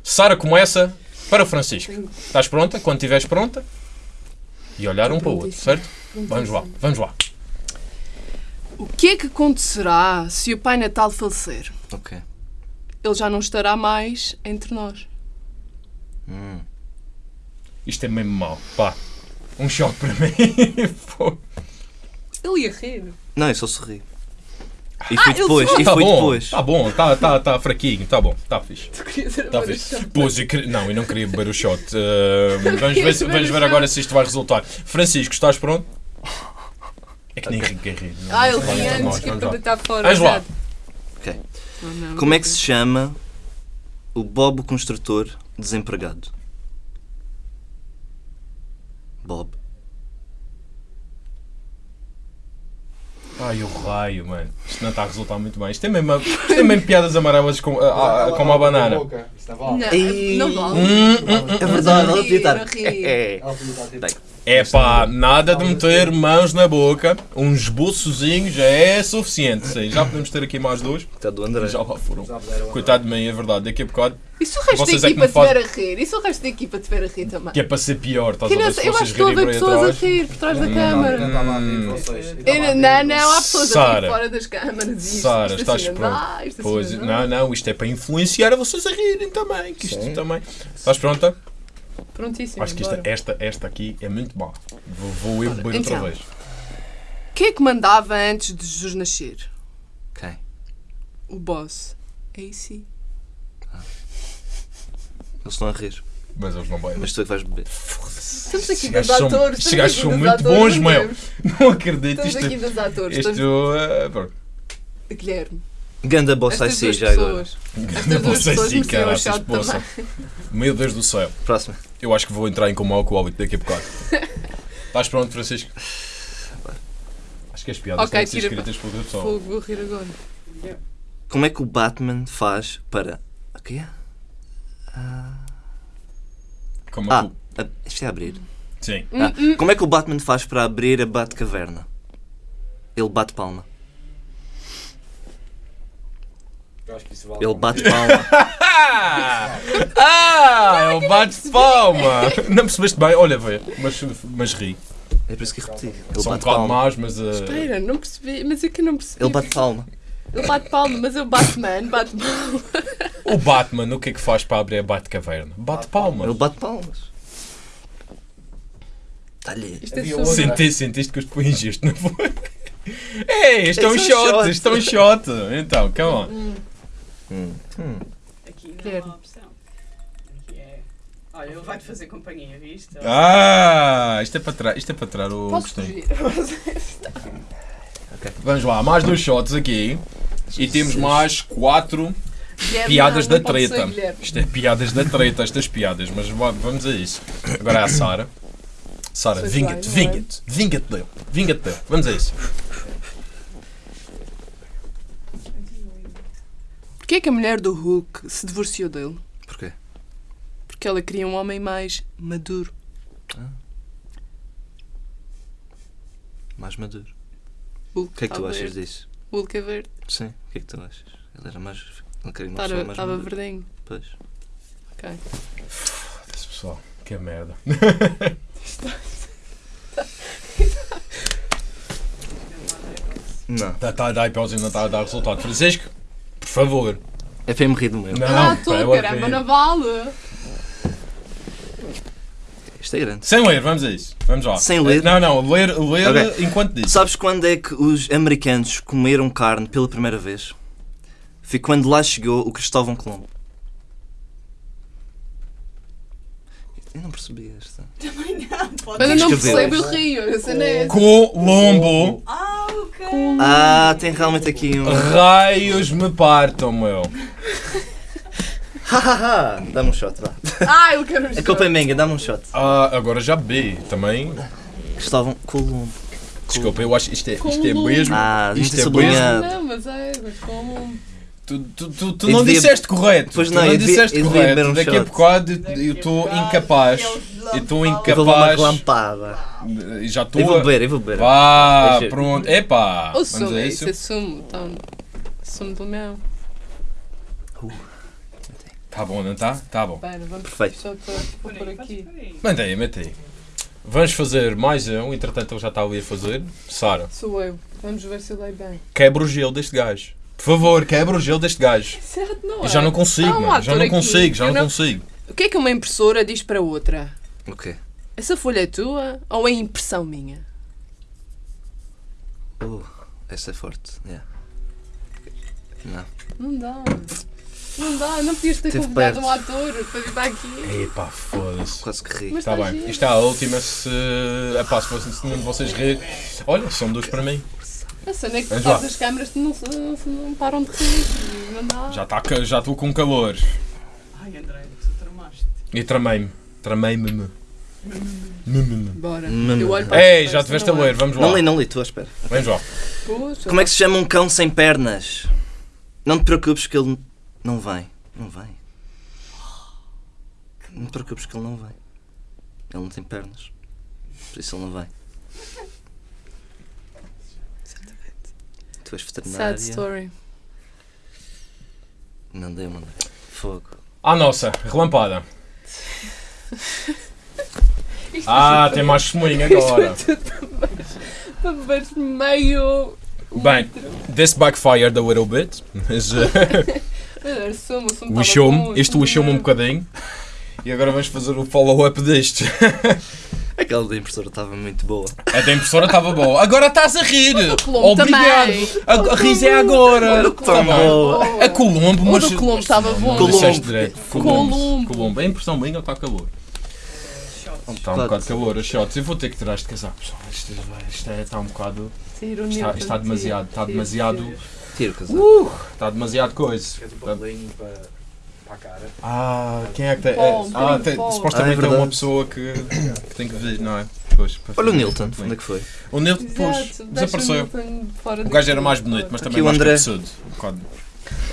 Sara começa para o Francisco. Estás pronta? Quando estiveres pronta. E olhar um para o outro, certo? Vamos lá, vamos lá. O que é que acontecerá se o Pai Natal falecer? Ok. Ele já não estará mais entre nós. Hum. Isto é mesmo mau. Pá, um choque para mim. Ele ia rir. Não, eu só sorri. E fui ele depois, e tá fui bom, depois. tá bom, tá, tá, tá fraquinho, tá bom, tá fixe. Tu querias era Tá fixe. Pois, eu queria- não, eu não queria beber o shot. Uh, vamos ver, se- vamos ver agora se isto vai resultar. Francisco, estás pronto? É que nem Henrique é? Ah, ele Vamos vinha antes que vamos lá. deitar fora. Vais lá. Ok. Oh, Como é que se chama o Bob o construtor desempregado? Bob. Ai, o raio, mano. Isto não está a resultar muito bem. Isto é mesmo, é mesmo piadas amarelas com, a, a, como a banana. Não vale. Não, não vale. Hum, hum, hum. É verdade, a ela rir, podia estar. a rir. É. Tipo. É pá, nada de meter mãos na boca. Um esboçozinho já é suficiente. Sim, já podemos ter aqui mais dois. Está do André. Já lá foram. Coitado de mim, é verdade. Daqui a bocado, E se o resto Vocês da é equipa estiver a rir? E se o resto da equipa estiver a rir também? que é para ser pior. Estás a não ver eu acho que estou a ver pessoas a rir por trás da Hum. câmara. Não rir Hum. não, rir não, não, há pessoas a Sara. rir fora das câmaras. e Sara, estás assim não pronto. assim não não, não, isto é para influenciar a vocês a rirem também. Que isto Sim. também. Estás pronta? Prontíssimo, Acho que esta, bora. esta, esta aqui é muito má. Vou, vou eu beber outra Então. vez. Quem é que mandava antes de Jesus nascer? Quem? O boss. AC. Eles estão a rir. Mas eles não bebem. Mas tu é que vais beber. Estamos aqui Estes dos gajos são- atores. estes gajos aqui são muito bons, não meu. Não acredito. Estamos Isto, aqui dos atores. isto, estamos- pronto. Guilherme. Ganda boss Estas IC duas já agora. se mereciam um caraças, poça. Meu Deus do céu. Próxima. Eu acho que vou entrar em coma alcoólico daqui a bocado. Estás pronto, Francisco? Acho que as piadas Ok, têm que escritas por outra pessoa. Vou rir agora. Como é que o Batman faz para. O quê? Como Ah, tu- a- isto é abrir. Sim. Ah, como é que o Batman faz para abrir a Batcaverna? Ele bate palma. Eu acho que isso vale. Ele bate palma. Ah! Ah! Ele bate palma! Não percebeste bem? Olha, vê. Mas, mas ri. É por isso que repeti. Ele São um bate bocado palma. más, mas. uh, Espera, não percebi. Mas é que eu não percebi. Ele bate palma. Ele bate palma, mas eu Batman, bate palma. O Batman, o que é que faz para abrir a Batcaverna? Bate palmas. Ele bate palmas. Está-lhe. Isto é só... Sentiste, sentiste que os isto, não foi? Ei, isto é um Isto é um shot, shot. isto é um shot. Então, come on. Hum, Hum. Aqui não Guilherme. há opção. Aqui é. Olha, ele vai-te fazer companhia, viste? Ah, isto é para trás, isto é para trás o Posso Agostinho. fugir? Vamos lá, mais dois shots aqui. E temos mais quatro Guilherme, piadas não, da não ser treta. Isto é piadas da treta, estas piadas, mas va- vamos a isso. Agora é a Sara. Sara, Pois vinga-te, é? vinga-te, vinga-te dele, vinga-te dele. Vamos a isso. Porquê é que a mulher do Hulk se divorciou dele? Porquê? Porque ela queria um homem mais maduro. Mais maduro. Hulk O que é que tu achas verde. disso? Hulk é verde. Sim, o que é que tu achas? Ele era mais. Ele queria uma pessoa mais estava madura. verdinho. Pois. Ok. Foda-se, pessoal, que merda. Não. Está tá a dar pausa e não está a dar resultado. Francisco, favor. É para eu me rir do meu. Não, ah, ela caramba, não vale. Isto é grande. Sem ler, vamos a isso. Vamos lá. Sem ler? Não, não, ler, ler Ok. enquanto diz. Sabes quando é que os americanos comeram carne pela primeira vez? Foi quando lá chegou o Cristóvão Colombo. Eu não percebi esta. Também não, pode Mas eu não percebo o rio. Essa não é. Colombo. Ah, ok. Ah, tem realmente aqui um. Raios me partam, meu. Hahaha! Dá-me um shot, vá. Ah, eu quero A culpa é minha, dá-me um shot. Ah, agora já bebi também. Cristóvão Colombo. Desculpa, eu acho que isto é, isto é mesmo. Ah, isto é sublinhado. mesmo. Não, mas é, mas como. Tu, tu, tu, tu Eu não devia- disseste correto. Pois tu não, não eu devia- disseste eu correto. um Daqui a bocado eu estou incapaz. Eu estou Eu incapaz. lampada. E Já Eu vou estou. beber, eu vou beber. Vá, Deixa- pronto. Epá. Vamos sumo, a isso é sumo. Então, sumo do mel. Tá bom, não tá? Tá bom. Vamos Perfeito. só vou por aqui. Manda aí, mete aí. Vamos fazer mais um, entretanto ele já está ali a fazer. Sara, Sou eu. Vamos ver se eu dei bem. quebra o gelo deste gajo. Por favor, quebra o gelo deste gajo. Certo, não é? Eu já não consigo, Há um mano. Já ator não aqui consigo, já eu não não- consigo. O que é que uma impressora diz para outra? O quê? Essa folha é tua ou é impressão minha? Uh, essa é forte. Yeah. Não. Não dá. Não dá, não podias ter Teve convidado perto. um ator para vir para aqui. Epá, foda-se. Quase que ri. Mas Está está bem, giro. isto é a última. Se, epá, se fosse se nenhum de vocês rir, olha, são dois para mim. A cena é que todas lá. as câmaras não, não param de rir. Não dá. Já tá já estou com calor. Ai, André, tu tramaste. E tramei-me. Tramei-me. Me, me, me. Bora. Eu olho para Ei, já tiveste a não ler, é? vamos lá. Não li, não li, tu à espera. Vamos lá. Puxa, Como é que se chama um cão sem pernas? Não te preocupes que ele não vem. Não vem. Não te preocupes que ele não vem. Ele não tem pernas. Por isso ele não vem. Tu és veterinária. Sad story. Não deu, não deu. Fogo. À nossa, relampada. Isto Ah, é tem mais testemunho agora. para beber meio. Bem, this backfired a little bit. Mas Ah, sumo lixou-me. Isto lixou-me um bocadinho. E agora vamos fazer o follow-up deste. Aquela da impressora estava muito boa. A da impressora estava boa. Agora estás a rir. Colombo Obrigado. também. A, a ris é agora. Tão Tá bem. boa. A Colombo, O mas. do Colombo estava bom. Colombo. Colombo. Colombo. A impressão minha está calor. Está um bocado calor, as shots. Eu vou ter que tirar este casaco, pessoal. Isto, isto é- está um bocado. Está, está demasiado. Está demasiado. sim. Tira o casaco. Está demasiado coisa. Queres um papelinho para, para a cara? Ah, quem é que tem? É- ah, tem- supostamente Ah, é é uma pessoa que, que tem que vir, não é? Pois, Olha o Nilton, onde é que foi? O Nilton, pois, desapareceu. O do gajo era mais bonito, mas também o mais André. cabeçudo.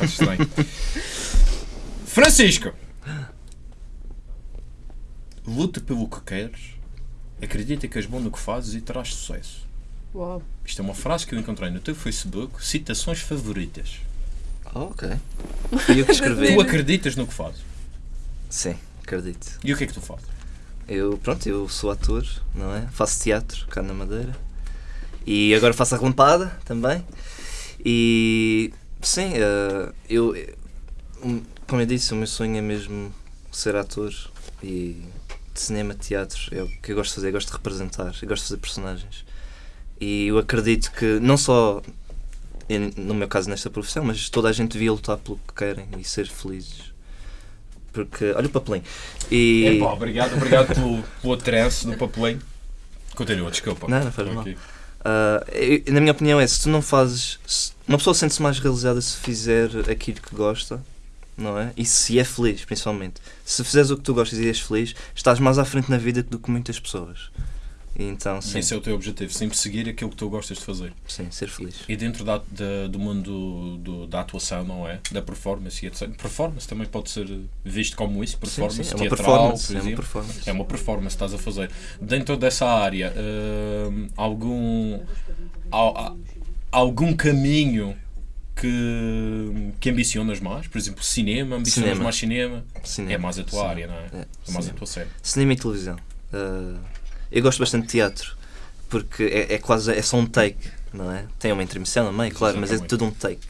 Um estranho. Francisco! Luta pelo que queres, acredita que és bom no que fazes e terás sucesso. Uau. Isto é uma frase que eu encontrei no teu Facebook, citações favoritas. Oh, ok. Fui eu que escrevi. Tu acreditas no que fazes. Sim, acredito. E o que é que tu fazes? Eu, pronto, eu sou ator, não é? Faço teatro cá na Madeira. E agora faço a relampada também. E sim, eh, eu, como eu disse, o meu sonho é mesmo ser ator e de cinema, teatro, é o que eu gosto de fazer, eu gosto de representar, eu gosto de fazer personagens. E eu acredito que não só no meu caso nesta profissão, mas toda a gente devia lutar pelo que querem e ser felizes. Porque, olha o papelinho. E... Epá, obrigado, obrigado pelo, pelo atrance do papelinho. Continua, desculpa. Não, não faz mal. eu- na minha opinião é, se tu não fazes... se- uma pessoa sente-se mais realizada se fizer aquilo que gosta, não é? E se é feliz, principalmente. Se fizeres o que tu gostas e és feliz, estás mais à frente na vida do que muitas pessoas. Então, sim, Esse é o teu objetivo, sempre seguir aquilo que tu gostas de fazer. sim, ser feliz. E dentro da, da- do mundo do- da atuação, não é? Da performance e etc. Performance também pode ser visto como isso, performance sim, sim, é uma teatral, performance. por É uma exemplo. performance. É uma performance que estás a fazer. Dentro dessa área, hum, algum, al- algum caminho que, que ambicionas mais? Por exemplo, cinema, ambicionas Cinema. mais cinema? Cinema. É mais a tua Sim. área, não é? É, É mais a tua série. Cinema e televisão. Ah, eu gosto bastante de teatro, porque é, é quase é só um take, não é? Tem uma intermissão meio, claro, mas é Exatamente. tudo um take.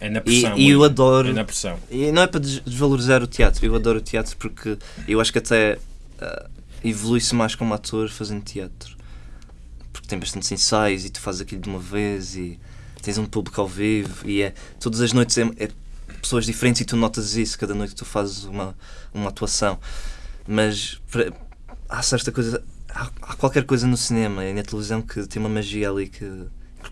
É na E, pressão. e eu muito. adoro. É na pressão. E não é para des- desvalorizar o teatro, eu adoro o teatro porque eu acho que até ah, evolui-se mais como ator fazendo teatro. Porque tem bastantes ensaios e tu fazes aquilo de uma vez e tens um público ao vivo e é todas as noites é, é pessoas diferentes e tu notas isso cada noite que tu fazes uma, uma atuação. Mas pra- há certa coisa, há, há qualquer coisa no cinema e na televisão que tem uma magia ali que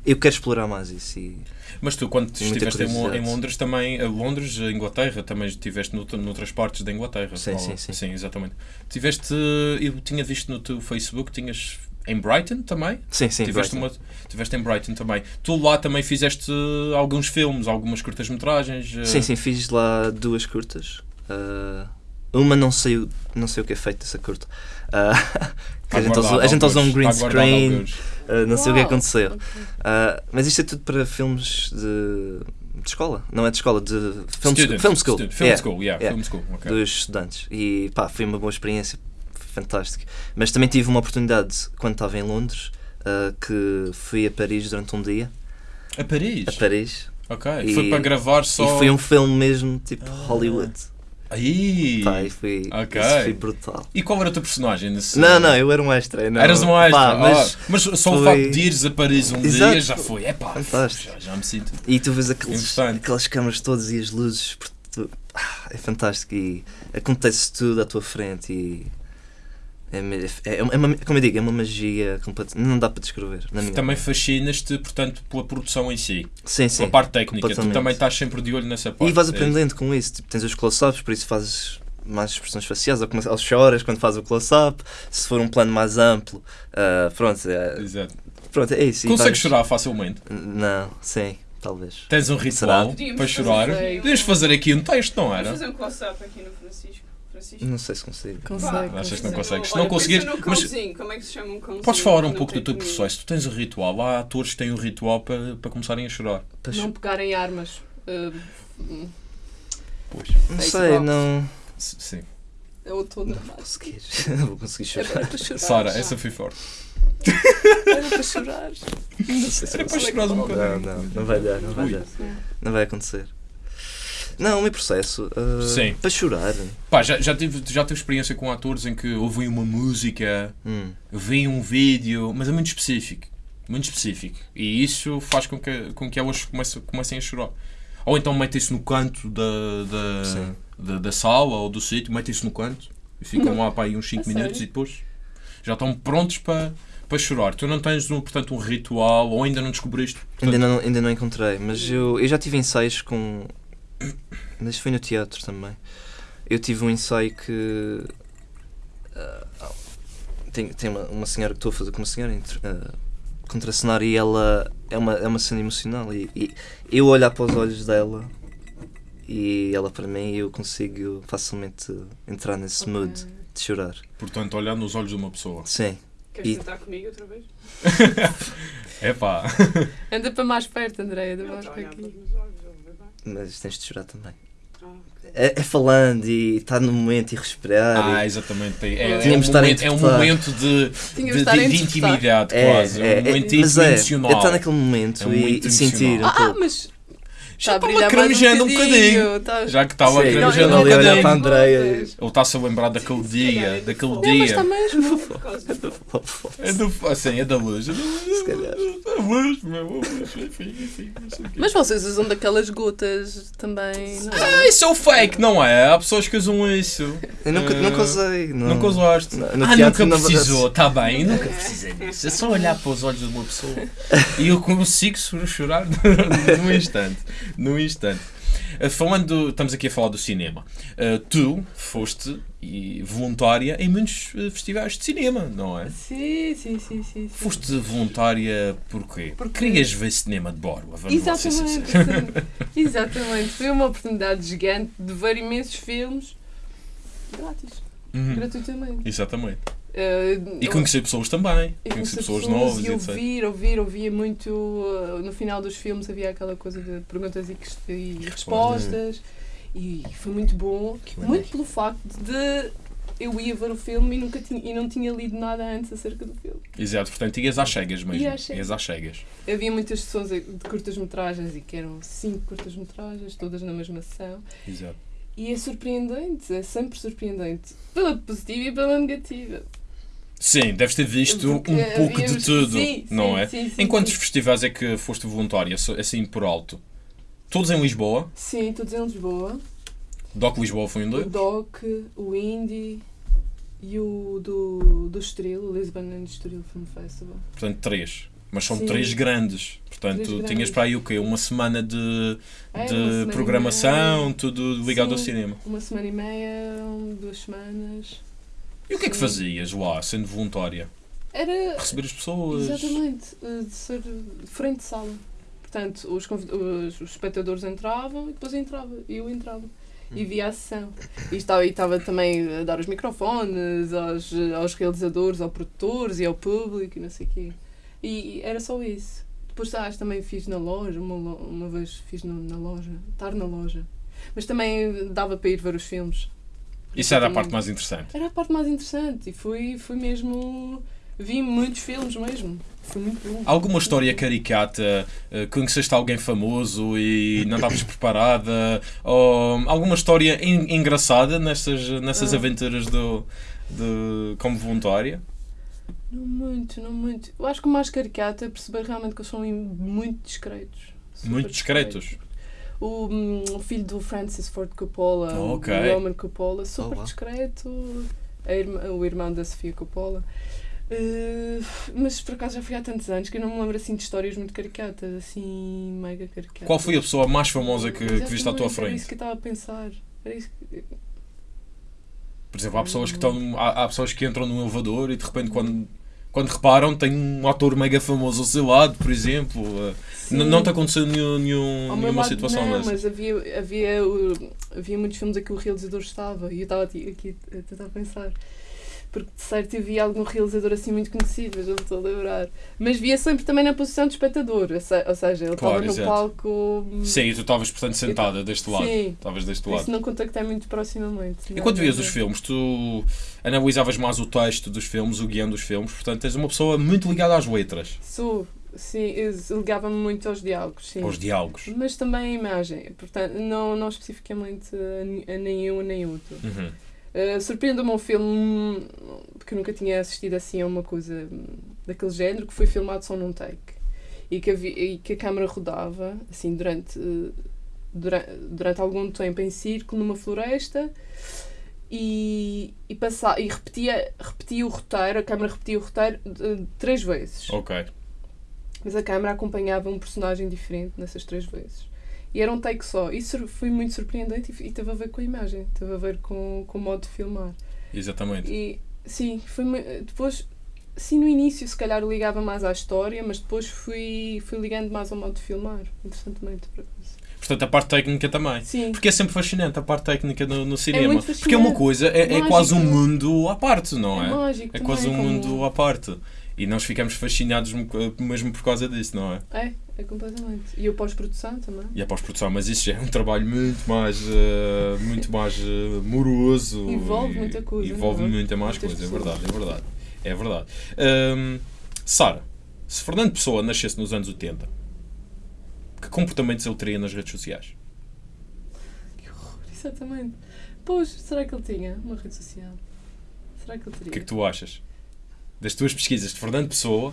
eu quero explorar mais isso e Mas tu, quando estiveste em, em. Londres, também, a Londres, a Inglaterra, também estiveste nout- noutras partes da Inglaterra. Sim, Ou- sim, sim. Sim, exatamente. Tiveste, eu tinha visto no teu Facebook, tinhas em Brighton também? sim, sim, tiveste, Brighton. uma, tiveste em Brighton também. Tu lá também fizeste alguns filmes, algumas curtas-metragens. eh, Sim, sim, fiz lá duas curtas. Ah, uma não sei, o- não sei o que é feito dessa curta. Que está a gente, usou, a gente usou um alguns, green screen, ah, não sei o que aconteceu. Ah, mas isto é tudo para filmes de, de escola, não é de escola, de film, Student, film school. student, film Yeah, school, yeah, yeah. film school. ok. Dos estudantes. E pá, foi uma boa experiência, fantástica. Mas também tive uma oportunidade quando estava em Londres, que fui a Paris durante um dia. A Paris? A Paris. Ok. E- Foi para gravar só. E foi um filme mesmo tipo Ah. Hollywood. Aí! Pá, e foi, Ok. isso foi brutal. E qual era o teu personagem nesse. Não, não, eu era um extra. Não, Eras um extra, Pá, mas, ah, mas só o foi- facto de ires a Paris um Exato. dia já foi. É pá, Fantástico. já, já me sinto. E tu vês aqueles, aquelas câmaras todas e as luzes. tu- é fantástico e acontece tudo à tua frente e é, me- é, é uma, como eu digo, é uma magia completa, não dá para descrever. Na minha Também fascinas-te, portanto, pela produção em si. sim, sim. Pela parte técnica. Tu também estás sempre de olho nessa parte. E vais É aprendendo com isso. Tipo, tens os close-ups, por isso fazes mais expressões faciais, ou, começa- ou choras quando fazes o close-up. Se for um plano mais amplo, ah, pronto, é, Exato. pronto, é isso. Consegues vais- chorar facilmente? Não, sim, talvez. Tens um ritual Podíamos para chorar? Podias fazer aqui um texto, não Vamos era? fazer um close-up aqui no Francisco. Francisco. Não sei se consigo. Consegue. Achas que não consegues? Se não conseguires. Mas. Como é que se chama um cãozinho? podes falar um não pouco do teu comida? processo. Tu tens um ritual. Há atores que têm um ritual para, para começarem a chorar. Não pegarem armas. Uh, Pois. não Face sei, box. não. Sim. é o todo armado. Conseguir. Não vou conseguir chorar. chorar. Sara, essa foi forte. Era para chorar. Não sei se Era vou para chorar um Não, bocadinho. não, não vai dar, não vai dar. Não vai acontecer. Não, o meu processo. ah, Sim. Para chorar. Pá, já, já, tive, já tive experiência com atores em que ouvem uma música, Hum, veem um vídeo, mas é muito específico. Muito específico. E isso faz com que, com que elas comecem, comecem a chorar. Ou então metem-se no canto da, da, da, da sala ou do sítio, metem-se no canto e ficam lá para aí uns 5 A minutos sério? e depois já estão prontos para, para chorar. Tu não tens, um, portanto, um ritual ou ainda não descobriste. Portanto, ainda, não, ainda não encontrei, mas eu, eu já tive ensaios com. Mas foi no teatro também. Eu tive um ensaio que. ah, tem tem uma, uma senhora que estou a fazer com uma senhora entre- ah, contracenar e ela é uma, é uma cena emocional. E, e eu olhar para os olhos dela e ela para mim, eu consigo facilmente entrar nesse mood de chorar. portanto, olhar nos olhos de uma pessoa. Sim. Queres E- tentar comigo outra vez? É pá. Anda para mais perto, Andréia, da Não, voz está a para aqui. Mas tens de chorar também. Ah. É, é falando e estar no momento e respirar. Ah, e- exatamente. É, é, um momento, é um momento de, de, de de- intimidade, É, quase. é, um momento mas é, emocional. é estar naquele momento É um e, momento e sentir um emocional. Ah, pouco. mas Já está a estava cremejando um bocadinho. Está- Já que estava Sim, um eu ali a olhar para a Andreia. Ele está-se a lembrar daquele calhar dia, é daquele do Não, mas dia. está mesmo. Causa do- É do, assim, é da luz. É da luz. Se calhar. Da luz, meu. Mas vocês usam daquelas gotas também, não é? Ah, isso é o fake, não é? Há pessoas que usam isso. Eu nunca, Eh, nunca usei. Não. Nunca usaste. No- no ah, nunca precisou, está bem, nunca precisei disso. É só olhar para os olhos de uma pessoa e eu consigo chorar num instante. Num instante. Uh, Falando, estamos aqui a falar do cinema. Uh, tu foste voluntária em muitos uh, festivais de cinema, não é? Sim, sim, sim, sim. sim. Foste voluntária porquê? Porque- Querias ver cinema de Borba, vamos Exatamente, sim. exatamente. Foi uma oportunidade gigante de ver imensos filmes grátis, Uhum, gratuitamente. Exatamente. Eh, E eu- conhecer pessoas também. e Conhecer pessoas pessoas novas e e ouvir, ouvir, ouvia muito. uh, no final dos filmes havia aquela coisa de perguntas e, quest- e respostas. E foi muito bom. Muito pelo facto de eu ia ver o filme e, nunca tinha, e não tinha lido nada antes acerca do filme. Exato, portanto, ias às cegas mesmo. Ia às cegas. Ias às cegas. Havia muitas sessões de curtas-metragens e que eram cinco curtas-metragens, todas na mesma sessão. Exato. E é surpreendente, é sempre surpreendente. Pela positiva e pela negativa. Sim, deves ter visto Porque um pouco de tudo, sim, não sim, é? sim, sim, em quantos festivais é que foste voluntária, so- assim por alto? Todos em Lisboa? Sim, todos em Lisboa. Doc Lisboa foi um O deles? DOC, o Indie e o do, do Estoril, o Lisbon and Estoril Film Festival. Portanto, três. Mas são Sim. três grandes. Portanto, Três tinhas grandes. para aí o quê? Uma semana de, É, de semana programação, tudo ligado ao Sim. cinema. Uma semana e meia, duas semanas. E o que é que Sim. fazias lá, sendo voluntária? Era Receber as pessoas? exatamente eh, de ser frente de sala. Portanto, os, os, os espectadores entravam e depois entrava. E eu entrava. E via a sessão. E estava, e estava também a dar os microfones aos, aos realizadores, aos produtores e ao público e não sei o quê. E era só isso. Depois ah, também fiz na loja, uma, uma vez fiz no- na loja, estar na loja. Mas também dava para ir ver os filmes. Isso era a parte mais interessante. Era a parte mais interessante e foi, foi mesmo. Vi muitos filmes mesmo. Foi muito bom. Alguma história caricata? eh, Conheceste alguém famoso e não estavas preparada? Ou alguma história en- engraçada nessas, nessas Ah. aventuras do, de, como voluntária? Não muito, não muito. Eu acho que o mais caricato é perceber realmente que eles são muito discretos. Muito discretos. o, hum, o filho do Francis Ford Coppola, o Ok. Roman Coppola, super Oh, wow. discreto, a irmã- o irmão da Sofia Coppola. Eh, mas por acaso já foi há tantos anos que eu não me lembro assim de histórias muito caricatas, assim, mega caricatas. Qual foi a pessoa mais famosa que, que viste à tua Exatamente, Era frente? isso que eu estava a pensar. Era isso que... Por exemplo, há pessoas que estão. Há, há pessoas que entram num elevador e de repente quando, quando reparam tem um ator mega famoso ao seu lado, por exemplo. N- Não te aconteceu nenhum, nenhum, nenhuma lado, situação não, dessa? mas havia, havia, havia muitos filmes a que o realizador estava e eu estava aqui, aqui a tentar pensar. Porque de certo eu via algum realizador assim muito conhecido, já me estou a lembrar. Mas via sempre também na posição de espectador, ou se- ou seja, ele Claro, estava no exato. palco. hum, Sim, e tu estavas, portanto, sentada deste lado. Sim. Estavas deste lado. isso não contactei muito proximamente. E quando vias os filmes, tu analisavas mais o texto dos filmes, o guião dos filmes, portanto tens uma pessoa muito ligada às letras, Sou, sim, ligava-me muito aos diálogos, sim. aos diálogos. Mas também a imagem, portanto, não, não especificamente a nenhum nem outro. Uhum. Uh, Surpreendeu-me um filme que eu nunca tinha assistido assim a uma coisa daquele género, que foi filmado só num take. E que, havia, e que a câmara rodava, assim, durante, uh, durante, durante algum tempo em círculo numa floresta e, e, passa, e repetia, repetia o roteiro, a câmara repetia o roteiro uh, três vezes. Ok. Mas a câmara acompanhava um personagem diferente nessas três vezes. E era um take só. Isso foi muito surpreendente e, e teve a ver com a imagem, teve a ver com, com o modo de filmar. Exatamente. E sim, foi depois, sim, no início se calhar ligava mais à história, mas depois fui, fui ligando mais ao modo de filmar, interessantemente. Portanto, a parte técnica também. Sim, Porque é sempre fascinante a parte técnica no, no cinema. muito Porque é uma coisa, é, é quase um mundo à parte, não é, é? mágico. É quase um mundo à parte. E nós ficamos fascinados mesmo por causa disso, não é? É, é completamente. E a pós-produção também. E a pós-produção, mas isso já é um trabalho muito mais, eh, muito mais eh, moroso. Envolve e- muita coisa, Envolve não é? muita mais Muitas coisa, é verdade, é verdade. É verdade. Ahm, Sara, se Fernando Pessoa nascesse nos anos 80, que comportamentos ele teria nas redes sociais? Exatamente. Pois, será que ele tinha uma rede social? Será que ele O teria? que é que tu achas? Das tuas pesquisas de Fernando Pessoa,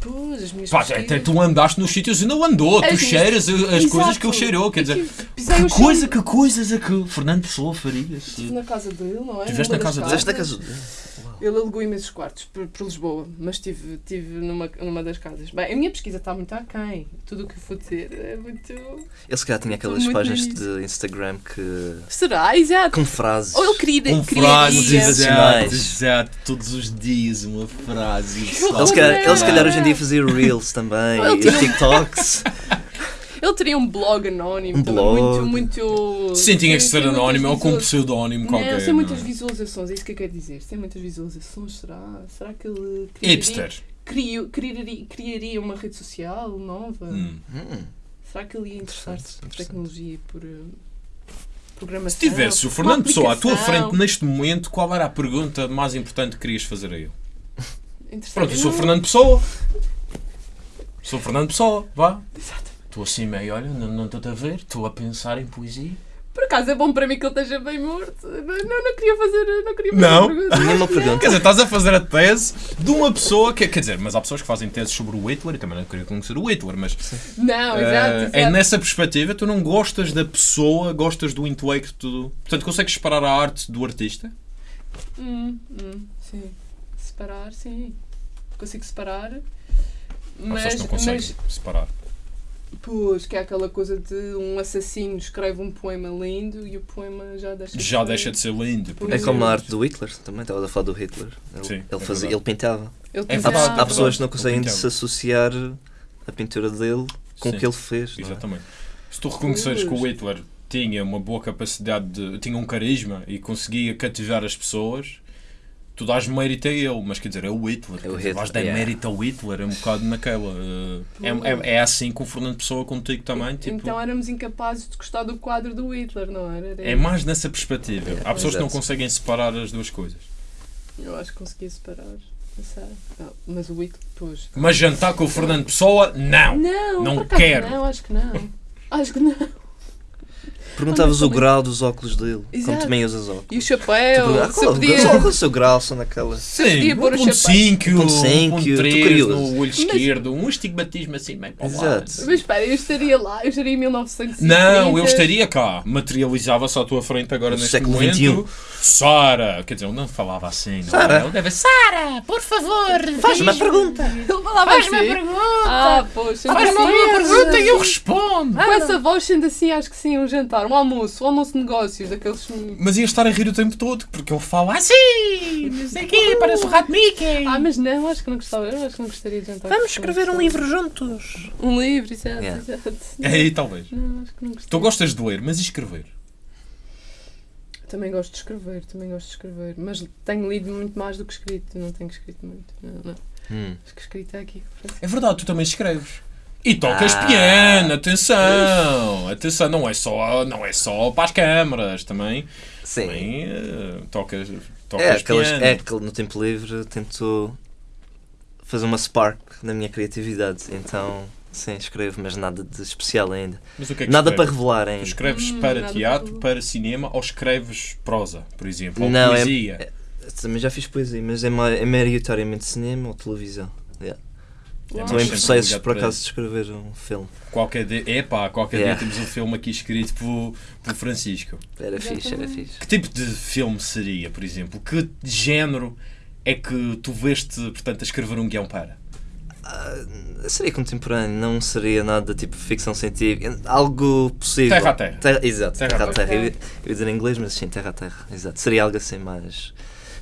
Pois, as minhas pá, até pesquisas- tu andaste nos sítios e não andou, tu As minhas- cheiras as Exato. coisas que ele cheirou, quer dizer, que chão. coisa, que coisas é que Fernando Pessoa faria? Estive na casa dele, não é? Tiveste Numa na casa dele? Fizeste na casa dele. Ele alugou imensos quartos por, por Lisboa, mas estive, estive numa, numa das casas. Bem, a minha pesquisa está muito aquém. Tudo o que eu vou dizer é muito. Ele se calhar tinha aquelas páginas de Instagram que. Será? Exato. com frases. Ou ele queria. Com queria frases, exato, exato, todos os dias uma frase. Ele se, calhar, ele se calhar hoje em dia fazia Reels também, e TikToks. Ele teria um blog anónimo. Um blog. Muito, muito. Sim, tinha que ser anónimo ou com um pseudónimo Não, qualquer. tem muitas não é? visualizações, é isso que eu quero dizer. Tem muitas visualizações, será? Será que ele criaria, Hipster. criou- criaria, criaria uma rede social nova? Hum. Hum, Será que ele ia interessar-se por tecnologia e por programação? Se tivesse o Fernando Pessoa à tua frente neste momento, qual era a pergunta mais importante que querias fazer a ele? Pronto, eu sou o Fernando Pessoa. Sou o Fernando Pessoa, vá. Exato. Estou assim meio, olha, não não estou a ver, estou a pensar em poesia. Por acaso é bom para mim que ele esteja bem morto. Não, não, queria fazer. Não queria fazer Não. pergunta. Nenhuma pergunta. Quer dizer, estás a fazer a tese de uma pessoa que, quer dizer, mas há pessoas que fazem teses sobre o Hitler e também não queria conhecer o Hitler, mas Não, eh, exato. exato. é nessa perspectiva, tu não gostas da pessoa, gostas do intelecto, portanto consegues separar a arte do artista? Hum, hum, sim. Separar, sim. Consigo separar. Há pessoas Mas, que não conseguem mas separar. Pois, que é aquela coisa de um assassino escreve um poema lindo e o poema já deixa de Já ser- deixa de ser lindo. Por É como a arte do Hitler, também estava a falar do Hitler. Ele, Sim, ele, é fazia, ele pintava. Ele É Há, verdade, há pintava. é pessoas que não conseguem pintava. desassociar a pintura dele com Sim, o que ele fez. não é? Exatamente. Se tu reconheceres que o Hitler tinha uma boa capacidade de. tinha um carisma e conseguia cativar as pessoas, tu dás mérito a ele, mas quer dizer, é o Hitler. É quer o Hitler, vais dar yeah. mérito ao Hitler, é um bocado naquela. eh, é, é, é assim com o Fernando Pessoa contigo também. Tipo, Então éramos incapazes de gostar do quadro do Hitler, não era? Era é mais nessa perspectiva. Há pessoas que não conseguem separar as duas coisas. Eu acho que conseguia separar. Não. Não, mas o Hitler, pois. Mas jantar com o Fernando Pessoa, não! Não, Não quero. Não, acho que não. Acho que não. Perguntavas o grau dos óculos dele, como Exato. também usas óculos. E o chapéu, perguntavas, se qual, podia... qual é o seu grau, são naquela. podia Sim, pôr o 1.5, 1.5, 1.3 curioso. no olho esquerdo, um estigmatismo assim bem para. Exato. Mas espera, eu estaria lá, eu estaria em 1950. Não, eu estaria cá. Materializava-se à tua frente agora No neste século momento. XXI. Sara! Quer dizer, ele não falava assim. Não Sara. é? Ele deve Sara! Por favor, Faz uma pergunta. Ele falava Faz-me assim. uma pergunta. Ah, poxa. Faz-me uma pergunta e eu respondo. Com essa voz, sendo assim, acho que sim, um jantar, um almoço, um almoço de negócios, daqueles. Mas ia estar a rir o tempo todo, porque ele fala assim, não sei quê, parece o rato Mickey. Ah, mas não, acho que não gostava, eu acho que não gostaria de jantar. Vamos escrever um livro juntos. Um livro, exato, Yeah. exato. Aí, talvez. Não, acho que não. Tu gostas de ler, mas e escrever? Também gosto de escrever, também gosto de escrever. Mas tenho lido muito mais do que escrito, não tenho escrito muito. Não, não. Hum. Acho que escrito é aqui. É verdade, tu também escreves. E tocas Ah. piano, atenção! Atenção, não é só, não é só para as câmaras, também, Sim. também eh, tocas, tocas É, aquelas, piano. é que no tempo livre tento fazer uma spark na minha criatividade. Então, sim, escrevo, mas nada de especial ainda. Mas o que é que Nada para revelar Tu ainda. escreves Hum, para teatro, para- para cinema ou escreves prosa, por exemplo, ou Não, é- poesia? Também já fiz poesia, mas é, é maioritariamente cinema ou televisão. Uau. Estou em processos, por para acaso, de escrever um filme. Qualquer dia, epá, qualquer Yeah. dia temos um filme aqui escrito por, por Francisco. Era fixe, era fixe. Que tipo de filme seria, por exemplo? Que género é que tu veste, portanto, a escrever um guião para? Ah, seria contemporâneo, não seria nada tipo ficção científica. Algo possível. Terra a terra. exato, Terra terra, a terra. terra. Eu, ia- eu ia dizer em inglês, mas sim, terra a terra. Exato. Seria algo assim mais.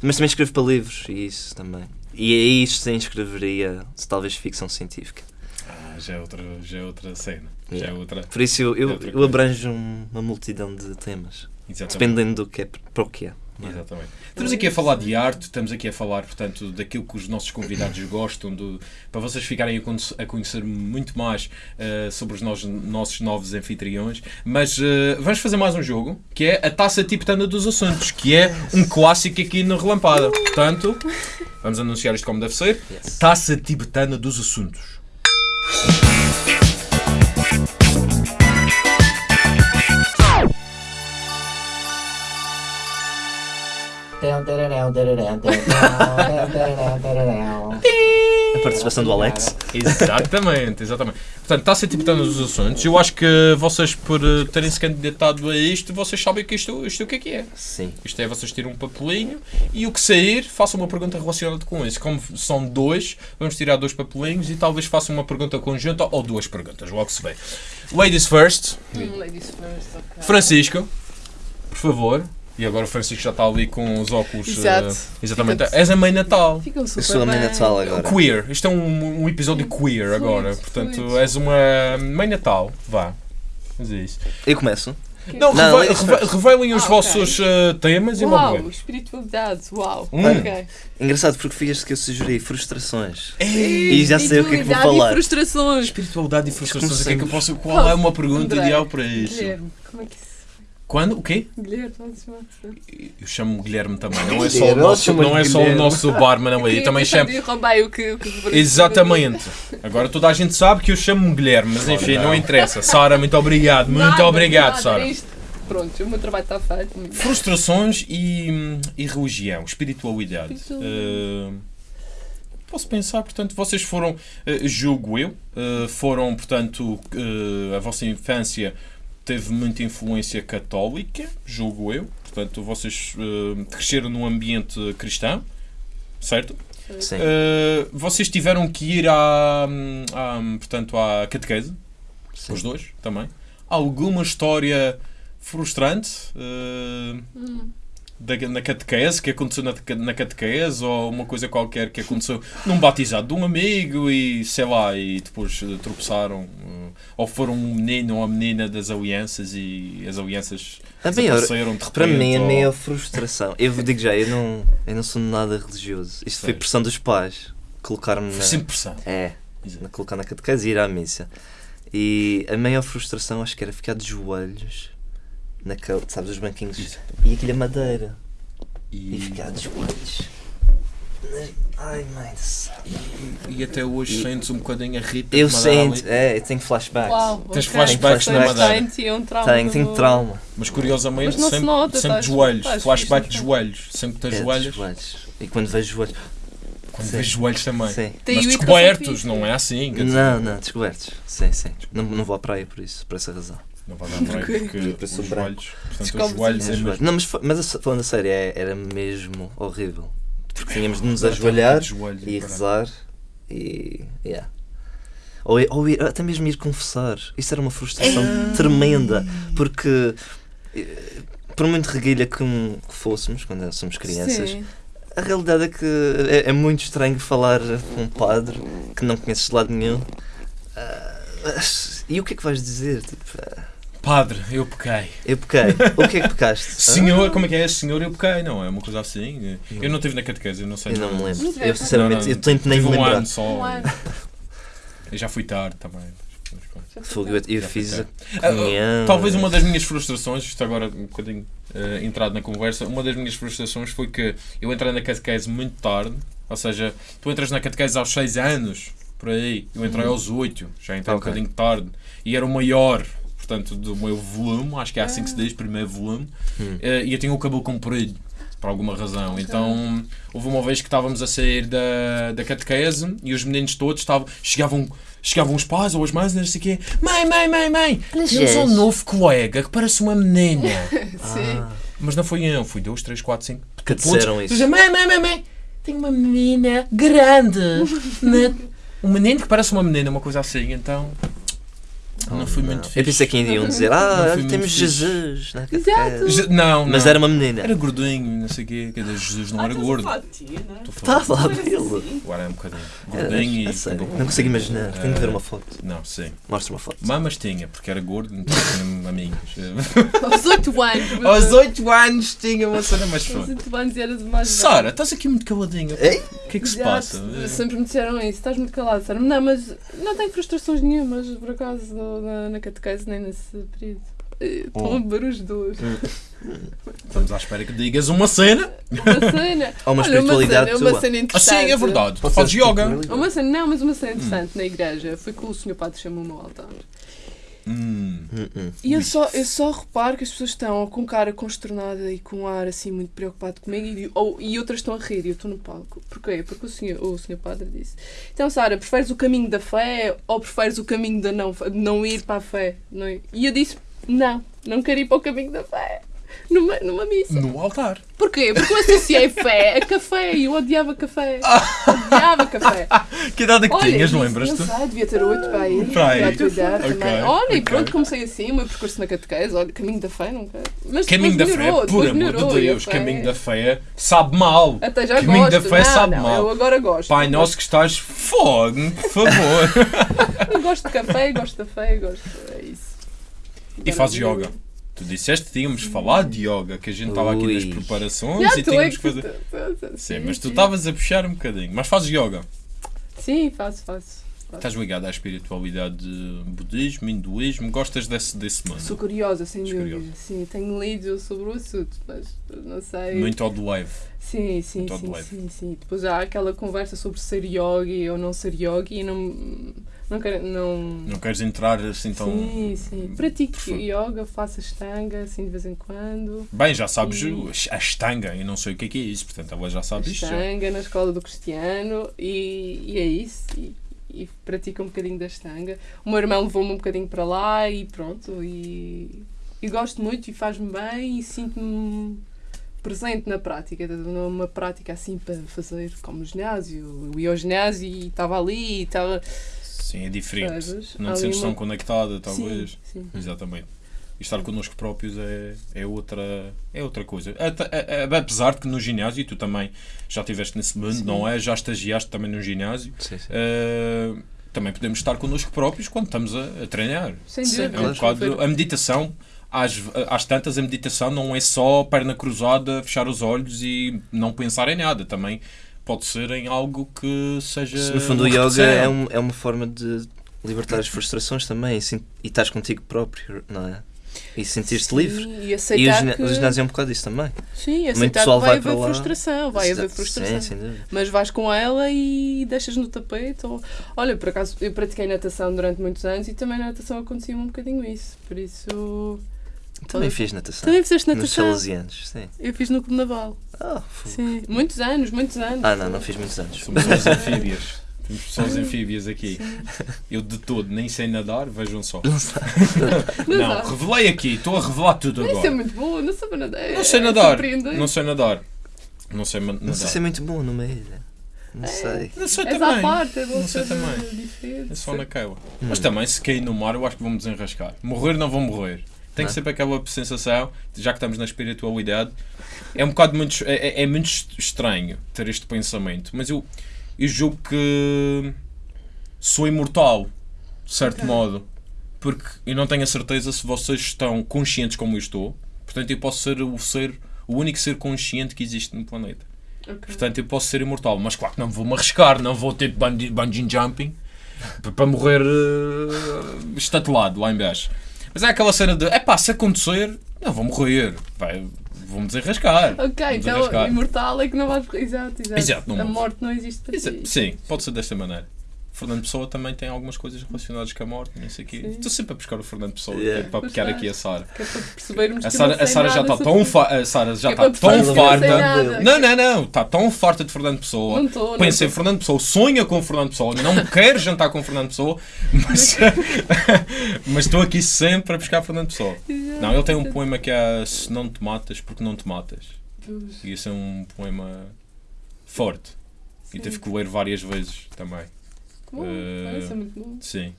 Mas também escrevo para livros e isso também. E aí isto sim escreveria talvez ficção científica. Ah, já é outra, já é outra cena. Já é Yeah. outra. Por isso eu, É eu, outra eu abranjo um- uma multidão de temas. Exatamente. Dependendo do que é, para o que é. Exatamente. Estamos aqui a falar de arte, estamos aqui a falar, portanto, daquilo que os nossos convidados gostam, do, para vocês ficarem a, conhe- a conhecer muito mais eh, sobre os nos- nossos novos anfitriões. Mas eh, vamos fazer mais um jogo, que é a Taça Tibetana dos Assuntos, que é um clássico aqui no Relampada. Portanto, vamos anunciar isto como deve ser. Taça Tibetana dos Assuntos. A participação do Alex. Exatamente, exatamente. Portanto, Taça Tibetana dos Assuntos. Eu acho que vocês, por eh, terem se candidatado a isto, vocês sabem que isto, isto o que é que é. Sim. Isto é vocês tiram um papelinho e o que sair, façam uma pergunta relacionada com isso. Como são dois, vamos tirar dois papelinhos e talvez façam uma pergunta conjunta ou duas perguntas, logo se vê. Ladies first, Hum, ladies first, ok. Francisco, por favor. E agora o Francisco já está ali com os óculos. Exato. eh, exatamente. És a mãe Natal. Ficam super Eu sou a mãe. Natal agora. Queer. Isto é um, um episódio queer Fluido, agora. Portanto, fluido. és uma mãe Natal. Vá. Mas é isso. Eu começo. Não, Não, reve- reve- revelem os Ah, vossos eh, temas e logo Uau, espiritualidade, uau. Hum. Ok. Engraçado porque foi este que eu sugeri, frustrações. Ei, E já sei o que é que vou falar. E frustrações. Espiritualidade e frustrações. O que é que eu posso. Qual? Qual é uma pergunta André, ideal para isso? Guilherme, como é que isso? Quando? O quê? Guilherme, chamar Eu chamo Guilherme também. Não é só o nosso, não é só o nosso barman ali. Eu também chamo. roubei o que, o que Exatamente. Agora toda a gente sabe que eu chamo-me Guilherme, mas enfim, não interessa. Sara, muito obrigado. Muito Nada, obrigado, nada, Sara. isto. Pronto, o meu trabalho está feito. Muito. Frustrações e, e religião, espiritualidade. Eh, posso pensar, portanto, vocês foram, eh, julgo eu, eh, foram, portanto, a vossa infância teve muita influência católica, julgo eu. Portanto, vocês eh, cresceram num ambiente cristão, certo? Sim. Eh, vocês tiveram que ir à, à, portanto, à catequese, sim. os dois também. Alguma história frustrante eh, Hum. Da- na catequese, que aconteceu na, na catequese, ou uma coisa qualquer que aconteceu num batizado de um amigo e sei lá, e depois eh, tropeçaram, eh, ou foram um menino ou a menina das alianças e as alianças A maior, desapareceram de repente. para mim, a ou- maior frustração. Eu digo já, eu não, eu não sou nada religioso. Isto foi pressão dos pais. Colocar-me na. sempre pressão. É, na colocar na catequese e ir à missa. E a maior frustração acho que era ficar de joelhos naquele, sabes, os banquinhos. Exato. E aquilo é madeira. E E ficar de joelhos Ai, mãe do céu. E até hoje sentes um bocadinho a Rita Eu ali. sinto, é, eu tenho flashbacks. Uau, Tens ok. flashbacks na Madeira. É um trauma. Tenho, tenho do- trauma. Mas curiosamente, Mas não se sempre, nota, sempre de joelhos. Flashback de joelhos. Sempre que É, tens dos joelhos. joelhos. E quando vejo joelhos. Quando Sim. vês joelhos também. Sim. Mas descobertos, não é assim. Não, não, descobertos. Sim, sim. Não, não vou à praia por isso, por essa razão. Não vai dar para aí porque Porque os joelhos. Portanto, os joelhos É, é mesmo. Não, mas, mas falando a sério, é- era mesmo horrível. Porque tínhamos de nos ajoelhar de joelhos, e rezar e. Yeah. Ou, ou ir- até mesmo ir confessar. Isso era uma frustração tremenda. Porque. eh, Por muito reguilha que, um- que fôssemos quando somos crianças, Sim. a realidade é que é, é muito estranho falar com um padre que não conheces de lado nenhum. Ah, e o que é que vais dizer? Tipo, ah, Padre, eu pequei. eu pequei. O que é que pecaste? Senhor, como é que é? Senhor, eu pequei, não é? Uma coisa assim. Eu não estive na catequese, eu não sei. Eu não me lembro. Não Eu sinceramente, Não, não. eu tento nem me Tive um lembrar. ano só. Um ano. Eu já fui tarde também. Fogo, eu, eu fiz a fiquei. comunhão. Talvez uma das minhas frustrações, isto agora um bocadinho eh, entrado na conversa, uma das minhas frustrações foi que eu entrei na catequese muito tarde, ou seja, tu entras na catequese aos 6 anos, por aí, eu entrei aos 8, já entrei um Ok. bocadinho tarde, e era o maior, portanto, do meu volume, acho que é assim que se diz, primeiro volume, Hum. eh, e eu tinha o cabelo comprido. Por alguma razão. Então, houve uma vez que estávamos a sair da, da catequese e os meninos todos estavam, chegavam, chegavam os pais ou as mães, não sei o quê. Mãe, mãe, mãe, mãe, temos um novo colega que parece uma menina. Sim. Mas não fui eu, fui dois, três, quatro, cinco. Que disseram isso. Dizem, mãe, mãe, mãe, mãe, tenho uma menina grande. na- Um menino que parece uma menina, uma coisa assim, então. Não fui Não. muito Eu fixe. pensei que ainda iam dizer, Não ah, muito temos. Jesus na Exato. Je- Não, Mas não. era uma menina. Era gordinho, não sei o quê. Quer dizer, Jesus não Ah, era gordo. não é? Estou a falar. Estava dele. Agora é um bocadinho. Era, Gordinho a e. Não consigo imaginar. Tenho que ver Eh, uma foto. Não, sim. Mostra uma foto. Mamas tinha, porque era gordo, então tinha amigas. Aos 8 anos. Aos 8 anos tinha uma cena mais Aos foda. 8 anos eras mais. Sara, estás aqui muito caladinha. Ei? O que é que se passa? Sempre me disseram isso, estás muito calado, Sara. Não, mas não tenho frustrações nenhumas, por acaso, na, na catequese nem nesse período. Eh, Estão Oh. a beber os dois. Estamos à espera que digas uma cena. Uma cena. Há uma Olha, espiritualidade uma cena, uma cena Ah, interessante. sim, é verdade. Fazes ser yoga. Uma cena, não, mas uma cena interessante na igreja foi que o senhor padre chamou-me ao altar. Hum. E eu só, eu só reparo que as pessoas estão com cara consternada e com um ar assim muito preocupado comigo e, ou, e outras estão a rir e eu estou no palco. Porquê? Porque o senhor, o senhor padre disse: Então, Sara, preferes o caminho da fé ou preferes o caminho da não, de não ir para a fé? Não é? E eu disse: Não, não quero ir para o caminho da fé. Numa, numa missa. No altar. Porquê? Porque eu associei fé a café e eu odiava café. Odiava café. Que idade é que Olha, tinhas, lembras-te? Não sei, devia ter oito para aí. Para aí. Já a tua idade Ok, também. Olha, e ok. pronto, comecei assim, o meu percurso na catequese. Olha, caminho da fé, não quero. Mas Caminho da fé, por amor de e Deus, fé- caminho da fé sabe mal. Até já caminho da gosto. fé não, sabe não, mal. Eu agora gosto. Pai nosso que estás fogo, por favor. Eu gosto de café, gosto da fé, gosto. É isso. E fazes yoga? Tu disseste que tínhamos falado de yoga, que a gente estava aqui nas Ui. preparações Já e estou tínhamos é que fazer. que- Sim, mas tu estavas a puxar um bocadinho. Mas fazes yoga. Sim, faço, faço. Estás ligado à espiritualidade de budismo, hinduísmo, gostas desse, desse mundo? Sou curiosa, sem dúvida. curiosa. Sim, tenho lido sobre o assunto, mas não sei. Muito ao do leve. Sim, sim, Muito sim, sim, sim. Depois há aquela conversa sobre ser yogi ou não ser yogi e não. Não quero. Não... Não queres entrar assim tão. Sim, sim. Pratico yoga, faço astanga assim de vez em quando. Bem, já sabes E- a estanga, eu não sei o que é que é isso, portanto ela já sabe isto. já. Astanga na escola do Cristiano e, e é isso. E, e pratico um bocadinho da astanga. O meu irmão levou-me um bocadinho para lá e pronto. E, e gosto muito e faz-me bem e sinto-me presente na prática, numa prática assim para fazer como no ginásio. Eu ia ao ginásio e estava ali e estava. Sim, é diferente. Sabes? Não te sentes tão uma- conectada, talvez. Sim, sim. Exatamente. E estar connosco próprios é, é, outra, é outra coisa. Até- a- a- Apesar de que no ginásio, e tu também já estiveste nesse mundo, Sim. não é? Já estagiaste também no ginásio. Sim, sim. eh, também podemos estar connosco próprios quando estamos a, a treinar. Sem Sim, dúvida. É um bocado, a meditação, às, às tantas, a meditação não é só perna cruzada, fechar os olhos e não pensar em nada. Também pode ser em algo que seja. No fundo, o yoga é, um- é uma forma de libertar as frustrações também sim, e estás contigo próprio, não é? E sentir-te livre. Sim, E E o, aceitar que... o ginásio é um bocado isso também. Sim, Muito aceitar pessoal que vai vai para haver lá. frustração, vai haver frustração. Sim, sem dúvida. Mas vais com ela e deixas no tapete. Ou... Olha, por acaso, eu pratiquei natação durante muitos anos e também na natação acontecia um bocadinho isso. Por isso. Também fiz natação. Também fizeste Nos natação? salesianos, sim. Eu fiz no Clube Naval. Ah, fogo. Sim. Muitos anos, muitos anos. ah, não, não fiz muitos anos. Somos anfíbias. Temos pessoas anfíbias aqui. Eu de todo nem sei nadar, vejam só. Não sei. Não, Não, sabe? revelei aqui, estou a revelar tudo Isso é agora. muito bom, não sei nadar. Não sei É nadar. Não sei nadar. Não sei ma- Não sei nadar. se é muito bom numa ilha. Não sei. Não sei também. parte, é bom Não sei ser também. É só naquela. Hum. Mas também, se cair no mar, eu acho que vou-me desenrascar. Morrer, não vou morrer. Tem que Não. sempre aquela sensação, já que estamos na espiritualidade, é um bocado muito, é, é- é muito est- estranho ter este pensamento, mas eu, eu julgo que sou imortal, de certo modo, porque eu não tenho a certeza se vocês estão conscientes como eu estou, portanto eu posso ser o ser, o único ser consciente que existe no planeta. Ok. Portanto, eu posso ser imortal, mas claro que não vou-me arriscar, não vou ter bungee, bungee jumping para morrer eh, estatelado lá em baixo. Mas é aquela cena de, é pá, se acontecer, não vou morrer, vai, vou-me desenrascar. Ok, então desenrascar. imortal é que não vais. Exato, exato. Exato, não a morte não existe para ti. Sim, pode ser desta maneira. Fernando Pessoa também tem algumas coisas relacionadas com a morte, não sei o quê. Sim. Estou sempre a buscar o Fernando Pessoa Yeah. é para está. aqui a Sara. É para percebermos A Sara, não a Sara já nada está tão, isso. fa a Sara já é está tão não farta. Não, não, não, está tão farta de Fernando Pessoa. Não não Pensa em estou. Fernando Pessoa, sonha com Fernando Pessoa, não quer jantar com Fernando Pessoa, mas mas estou aqui sempre a buscar Fernando Pessoa. Não, ele tem um poema que é Se não te matas, porque não te matas. E esse é um poema forte. E teve que ler várias vezes também. Bom, Eh, isso é muito bom. Sim.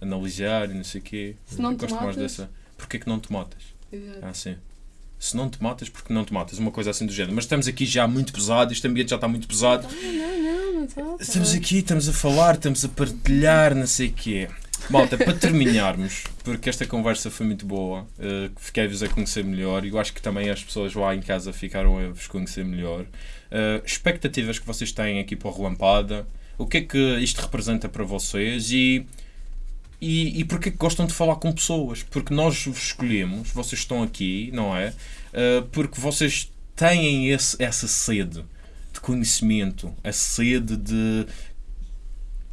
Analisar e não sei o quê. Se não gosto mais dessa. Porquê que não te matas? Exato. Ah, sim. Se não te matas, porque não te matas. Uma coisa assim do género. Mas estamos aqui já muito pesado, este ambiente já está muito pesado. Não, não, não, não está. Estamos aqui, estamos a falar, estamos a partilhar, não sei o quê. Malta, para terminarmos, porque esta conversa foi muito boa, eh, fiquei-vos a conhecer melhor e eu acho que também as pessoas lá em casa ficaram a vos conhecer melhor. Eh, expectativas que vocês têm aqui para o Relampada, o que é que isto representa para vocês e, e, e porque é que gostam de falar com pessoas? Porque nós vos escolhemos, vocês estão aqui, não é? Eh, porque vocês têm esse, essa sede de conhecimento, a sede de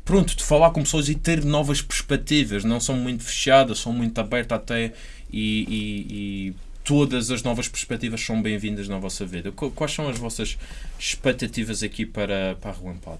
pronto, de falar com pessoas e ter novas perspectivas, não são muito fechadas, são muito abertas até e, e- e todas as novas perspectivas são bem-vindas na vossa vida. Qu- Quais são as vossas expectativas aqui para, para a Relampada?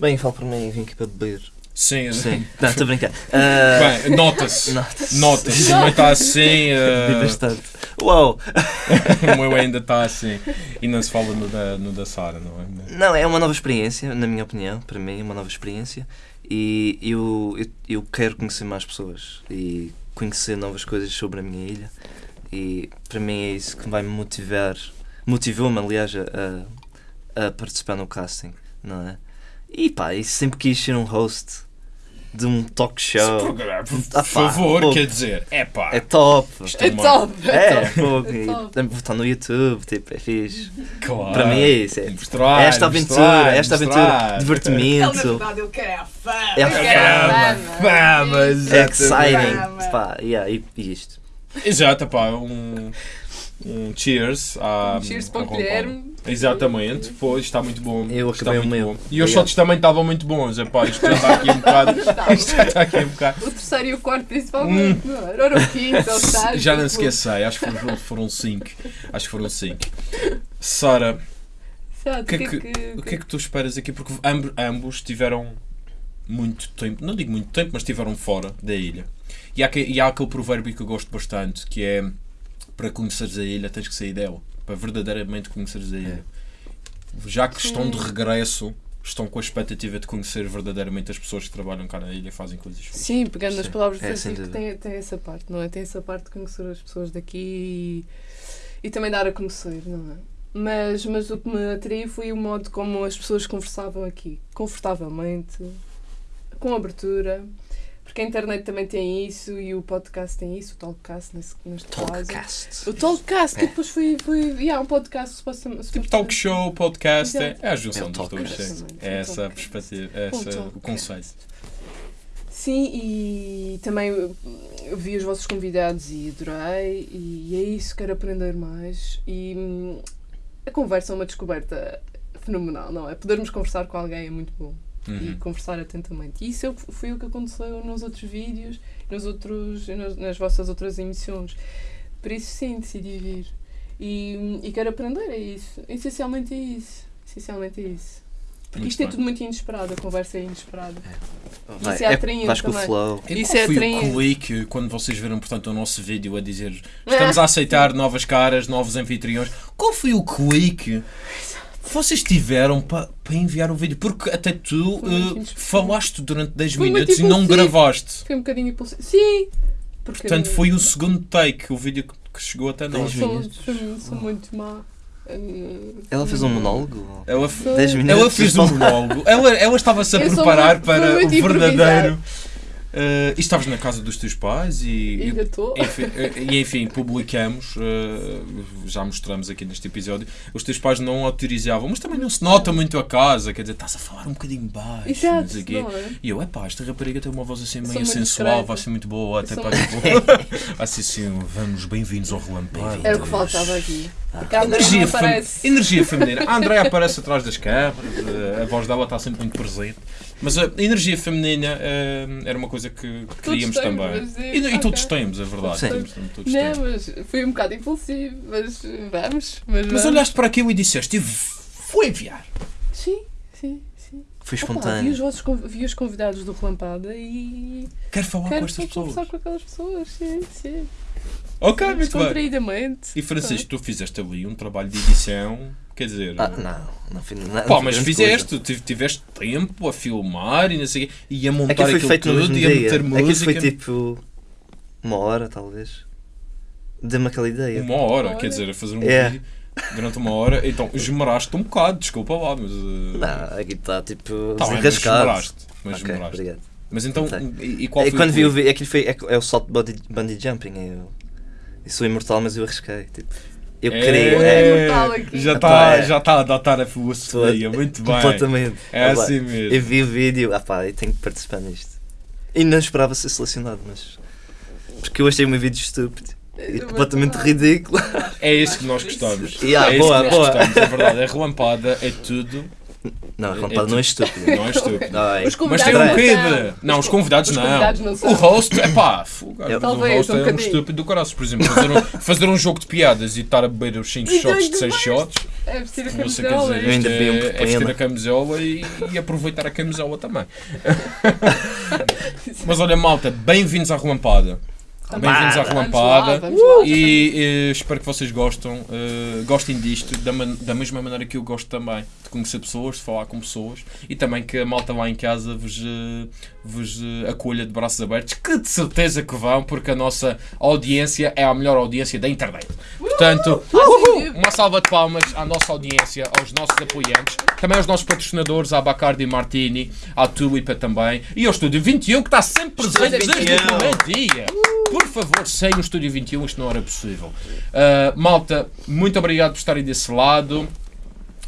Bem, falo por mim e vim aqui para beber. Sim, Sim, não, estou a brincar. Ah, Bem, nota-se. Nota-se. Nota-se, também está assim. Eh, bastante. Uau! o meu ainda está assim. E não se fala no da, no da Sara, não é? Não, é uma nova experiência, na minha opinião, para mim é uma nova experiência e eu, eu, eu quero conhecer mais pessoas e conhecer novas coisas sobre a minha ilha e para mim é isso que vai me motivar, motivou-me aliás a, a participar no casting, não é? E pá, e sempre quis ser um host de um talk show. Programa, por Ah, pá, favor, pô. quer dizer, é pá. É top! É uma- top! É, É top. É e top. também vou estar no YouTube, tipo, é fixe. Claro. Para mim é isso, é Mostrar, esta aventura, mostrar, esta aventura, mostrar. Ele, na divertimento. verdade, ele quer a fama. É a a fama, fama. fama, É exatamente. exciting. Caramba. Pá, yeah, e, e isto. Exato, pá, um, um cheers à, Cheers ao para o Guilherme. Exatamente, pois está muito bom. Eu está acabei o muito meu. bom. E os Obrigado. shots também estavam muito bons, é pá, isto já está aqui um bocado. Isto já está aqui um bocado. O terceiro e o quarto, principalmente. não é? Era o quinto, ou o. Já não o- esquecei, acho que foram, foram cinco. Acho que foram cinco. Sara, Exato, o que, é que, o que é que tu esperas aqui? Porque amb- ambos tiveram muito tempo, não digo muito tempo, mas estiveram fora da ilha. E há, que- e há aquele provérbio que eu gosto bastante, que é para conheceres a ilha tens que sair dela. Para verdadeiramente conheceres a ilha. Já que estão de regresso, estão com a expectativa de conhecer verdadeiramente as pessoas que trabalham cá na ilha e fazem coisas fixas. Sim, pegando nas Sim. palavras de É, Francisco, tem, tem essa parte, não é? Tem essa parte de conhecer as pessoas daqui e, e também dar a conhecer, não é? Mas, mas o que me atraiu foi o modo como as pessoas conversavam aqui, confortavelmente, com abertura, porque a internet também tem isso e o podcast tem isso, o talkcast nesse, neste caso. Talkcast. O talkcast, que depois foi, foi yeah, um podcast supostamente. Tipo talk show, podcast, é, é a junção É dos dois. sim. É essa a perspectiva, é esse o conceito. Sim, e também eu vi os vossos convidados e adorei, e é isso, quero aprender mais. E hum, a conversa é uma descoberta fenomenal, não é? Podermos conversar com alguém é muito bom. E Uhum. conversar atentamente. E isso é- foi o que aconteceu nos outros vídeos, nos outros, nas, nas vossas outras emissões. Por isso, sim, decidi vir. E, e quero aprender, é isso. Essencialmente é isso. Essencialmente é isso. Porque Muito isto é bem. tudo muito inesperado, a conversa é inesperada. Vai, Isso é atraente vais com o também. flow. E Isso é foi atraente. o clique quando vocês viram, portanto, o nosso vídeo a dizer estamos a aceitar novas caras, novos anfitriões? Qual foi o clique que vocês tiveram para enviar o vídeo? Porque até tu eh, inesperado. falaste durante 10 Foi muito minutos e não impulsivo. gravaste. Foi um bocadinho impulsivo. Sim! Porque Portanto, foi o segundo take, o vídeo que chegou até nós. Dez Sou, minutos. sou, muito má. Hum, Ela fez um monólogo? Ela, Foi- 10 minutos? ela fez um monólogo. Ela, ela estava-se a preparar muito- para o verdadeiro. improvisado. Eh, e estavas na casa dos teus pais e, Ainda estou. Enfim, eh, e enfim, publicamos, eh, já mostramos aqui neste episódio, os teus pais não autorizavam, mas também não se nota muito a casa, quer dizer, estás a falar um bocadinho baixo, não Exato, sei o quê. não é? E eu, epá, esta rapariga tem uma voz assim meio sensual, discreta. vai ser muito boa, até para tipo, vai ser assim, vamos, bem-vindos ao Relâmpago. Era o que faltava aqui. Porque a André Energia, não fem- aparece. energia feminina. A Andréia aparece atrás das câmaras, a voz dela está sempre muito presente. Mas a energia feminina eh, era uma coisa que queríamos temos, também. sim, E, e todos temos, é verdade. Sim. Temos, todos temos. Não, mas foi um bocado impulsivo. Mas vamos. Mas, Mas vamos. olhaste para aquilo e disseste, "Eu vou enviar. Sim, sim, sim. Foi Opa, vi, os espontâneo. vossos, vi os convidados do Relampada e Quero falar quero com estas só conversar pessoas. com aquelas pessoas. Sim, sim. Ok, muito bem. Descontraídamente. E Francisco, tu fizeste ali um trabalho de edição, quer dizer... Ah, não, não fiz nada. Pá, mas fizeste, coisa. tive- tiveste tempo a filmar e não sei o quê, e a montar Aquilo foi aquilo feito no tudo, e a dia. meter Aquilo foi tipo uma hora, talvez. Dê-me aquela ideia. Uma hora, Uma quer hora. dizer, a fazer um É. vídeo durante uma hora, então esmeraste um bocado, desculpa lá, mas. uh, Não, aqui está tipo tá mas esmeraste. Mas Ok, esmeraste. obrigado. Mas então, e, e qual E foi quando o vi o clique? vídeo, aquilo foi, é, é o salto de bungee, bungee jumping. Eu, eu sou imortal, mas eu arrisquei. Tipo, eu queria. Onde É, é já está é. já tá a adotar a filosofia, muito bem. completamente. É assim mesmo. Eu vi o vídeo, ah pá, eu tenho que participar nisto. E não esperava ser selecionado, mas. Porque eu achei o meu vídeo estúpido e completamente ridículo. É isso que nós gostamos. Yeah, é isso boa, que nós boa. gostamos, é verdade. É relampada, é tudo, Não, É- é rapaz, não é estúpido. não é estúpido. Ai, Os Mas tem um quê não de. Não, os convidados os não. convidados não são. O host, é pá, fogo, Eu- o Talvez, host um é um bocadinho. estúpido do caralho. Por exemplo, fazer um, fazer um jogo de piadas e estar a beber os 5 E shots de dois 6 demais. shots. É vestir a camisola. dizer, Eu ainda isto vi um é, é vestir a camisola e, e aproveitar a camisola também. Mas olha, malta, bem-vindos à Relampada. Bem-vindos à Vamos lá, Relampada. vamos lá. E eh, espero que vocês gostam, eh, gostem disto da, da mesma maneira que eu gosto também de conhecer pessoas, de falar com pessoas e também que a malta lá em casa vos, eh, vos eh, acolha de braços abertos, que de certeza que vão, porque a nossa audiência é a melhor audiência da internet. Portanto, uma salva de palmas à nossa audiência, aos nossos apoiantes, também aos nossos patrocinadores, à Bacardi Martini, à Tulipa também e ao Estúdio 21 que está sempre presente desde o 21. primeiro dia. Por favor, sem o Estúdio 21, isto não era possível. Uh, malta, muito obrigado por estarem desse lado.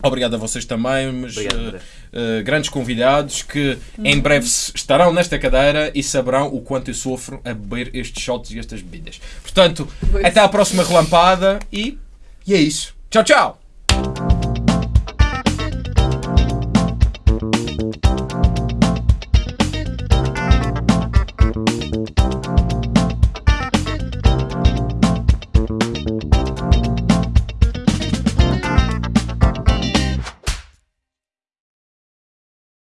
Obrigado a vocês também, mas Obrigado, uh, uh, grandes convidados que em breve estarão nesta cadeira e saberão o quanto eu sofro a beber estes shots e estas bebidas. Portanto, Pois. até à próxima relampada e, e é isso. Tchau, tchau!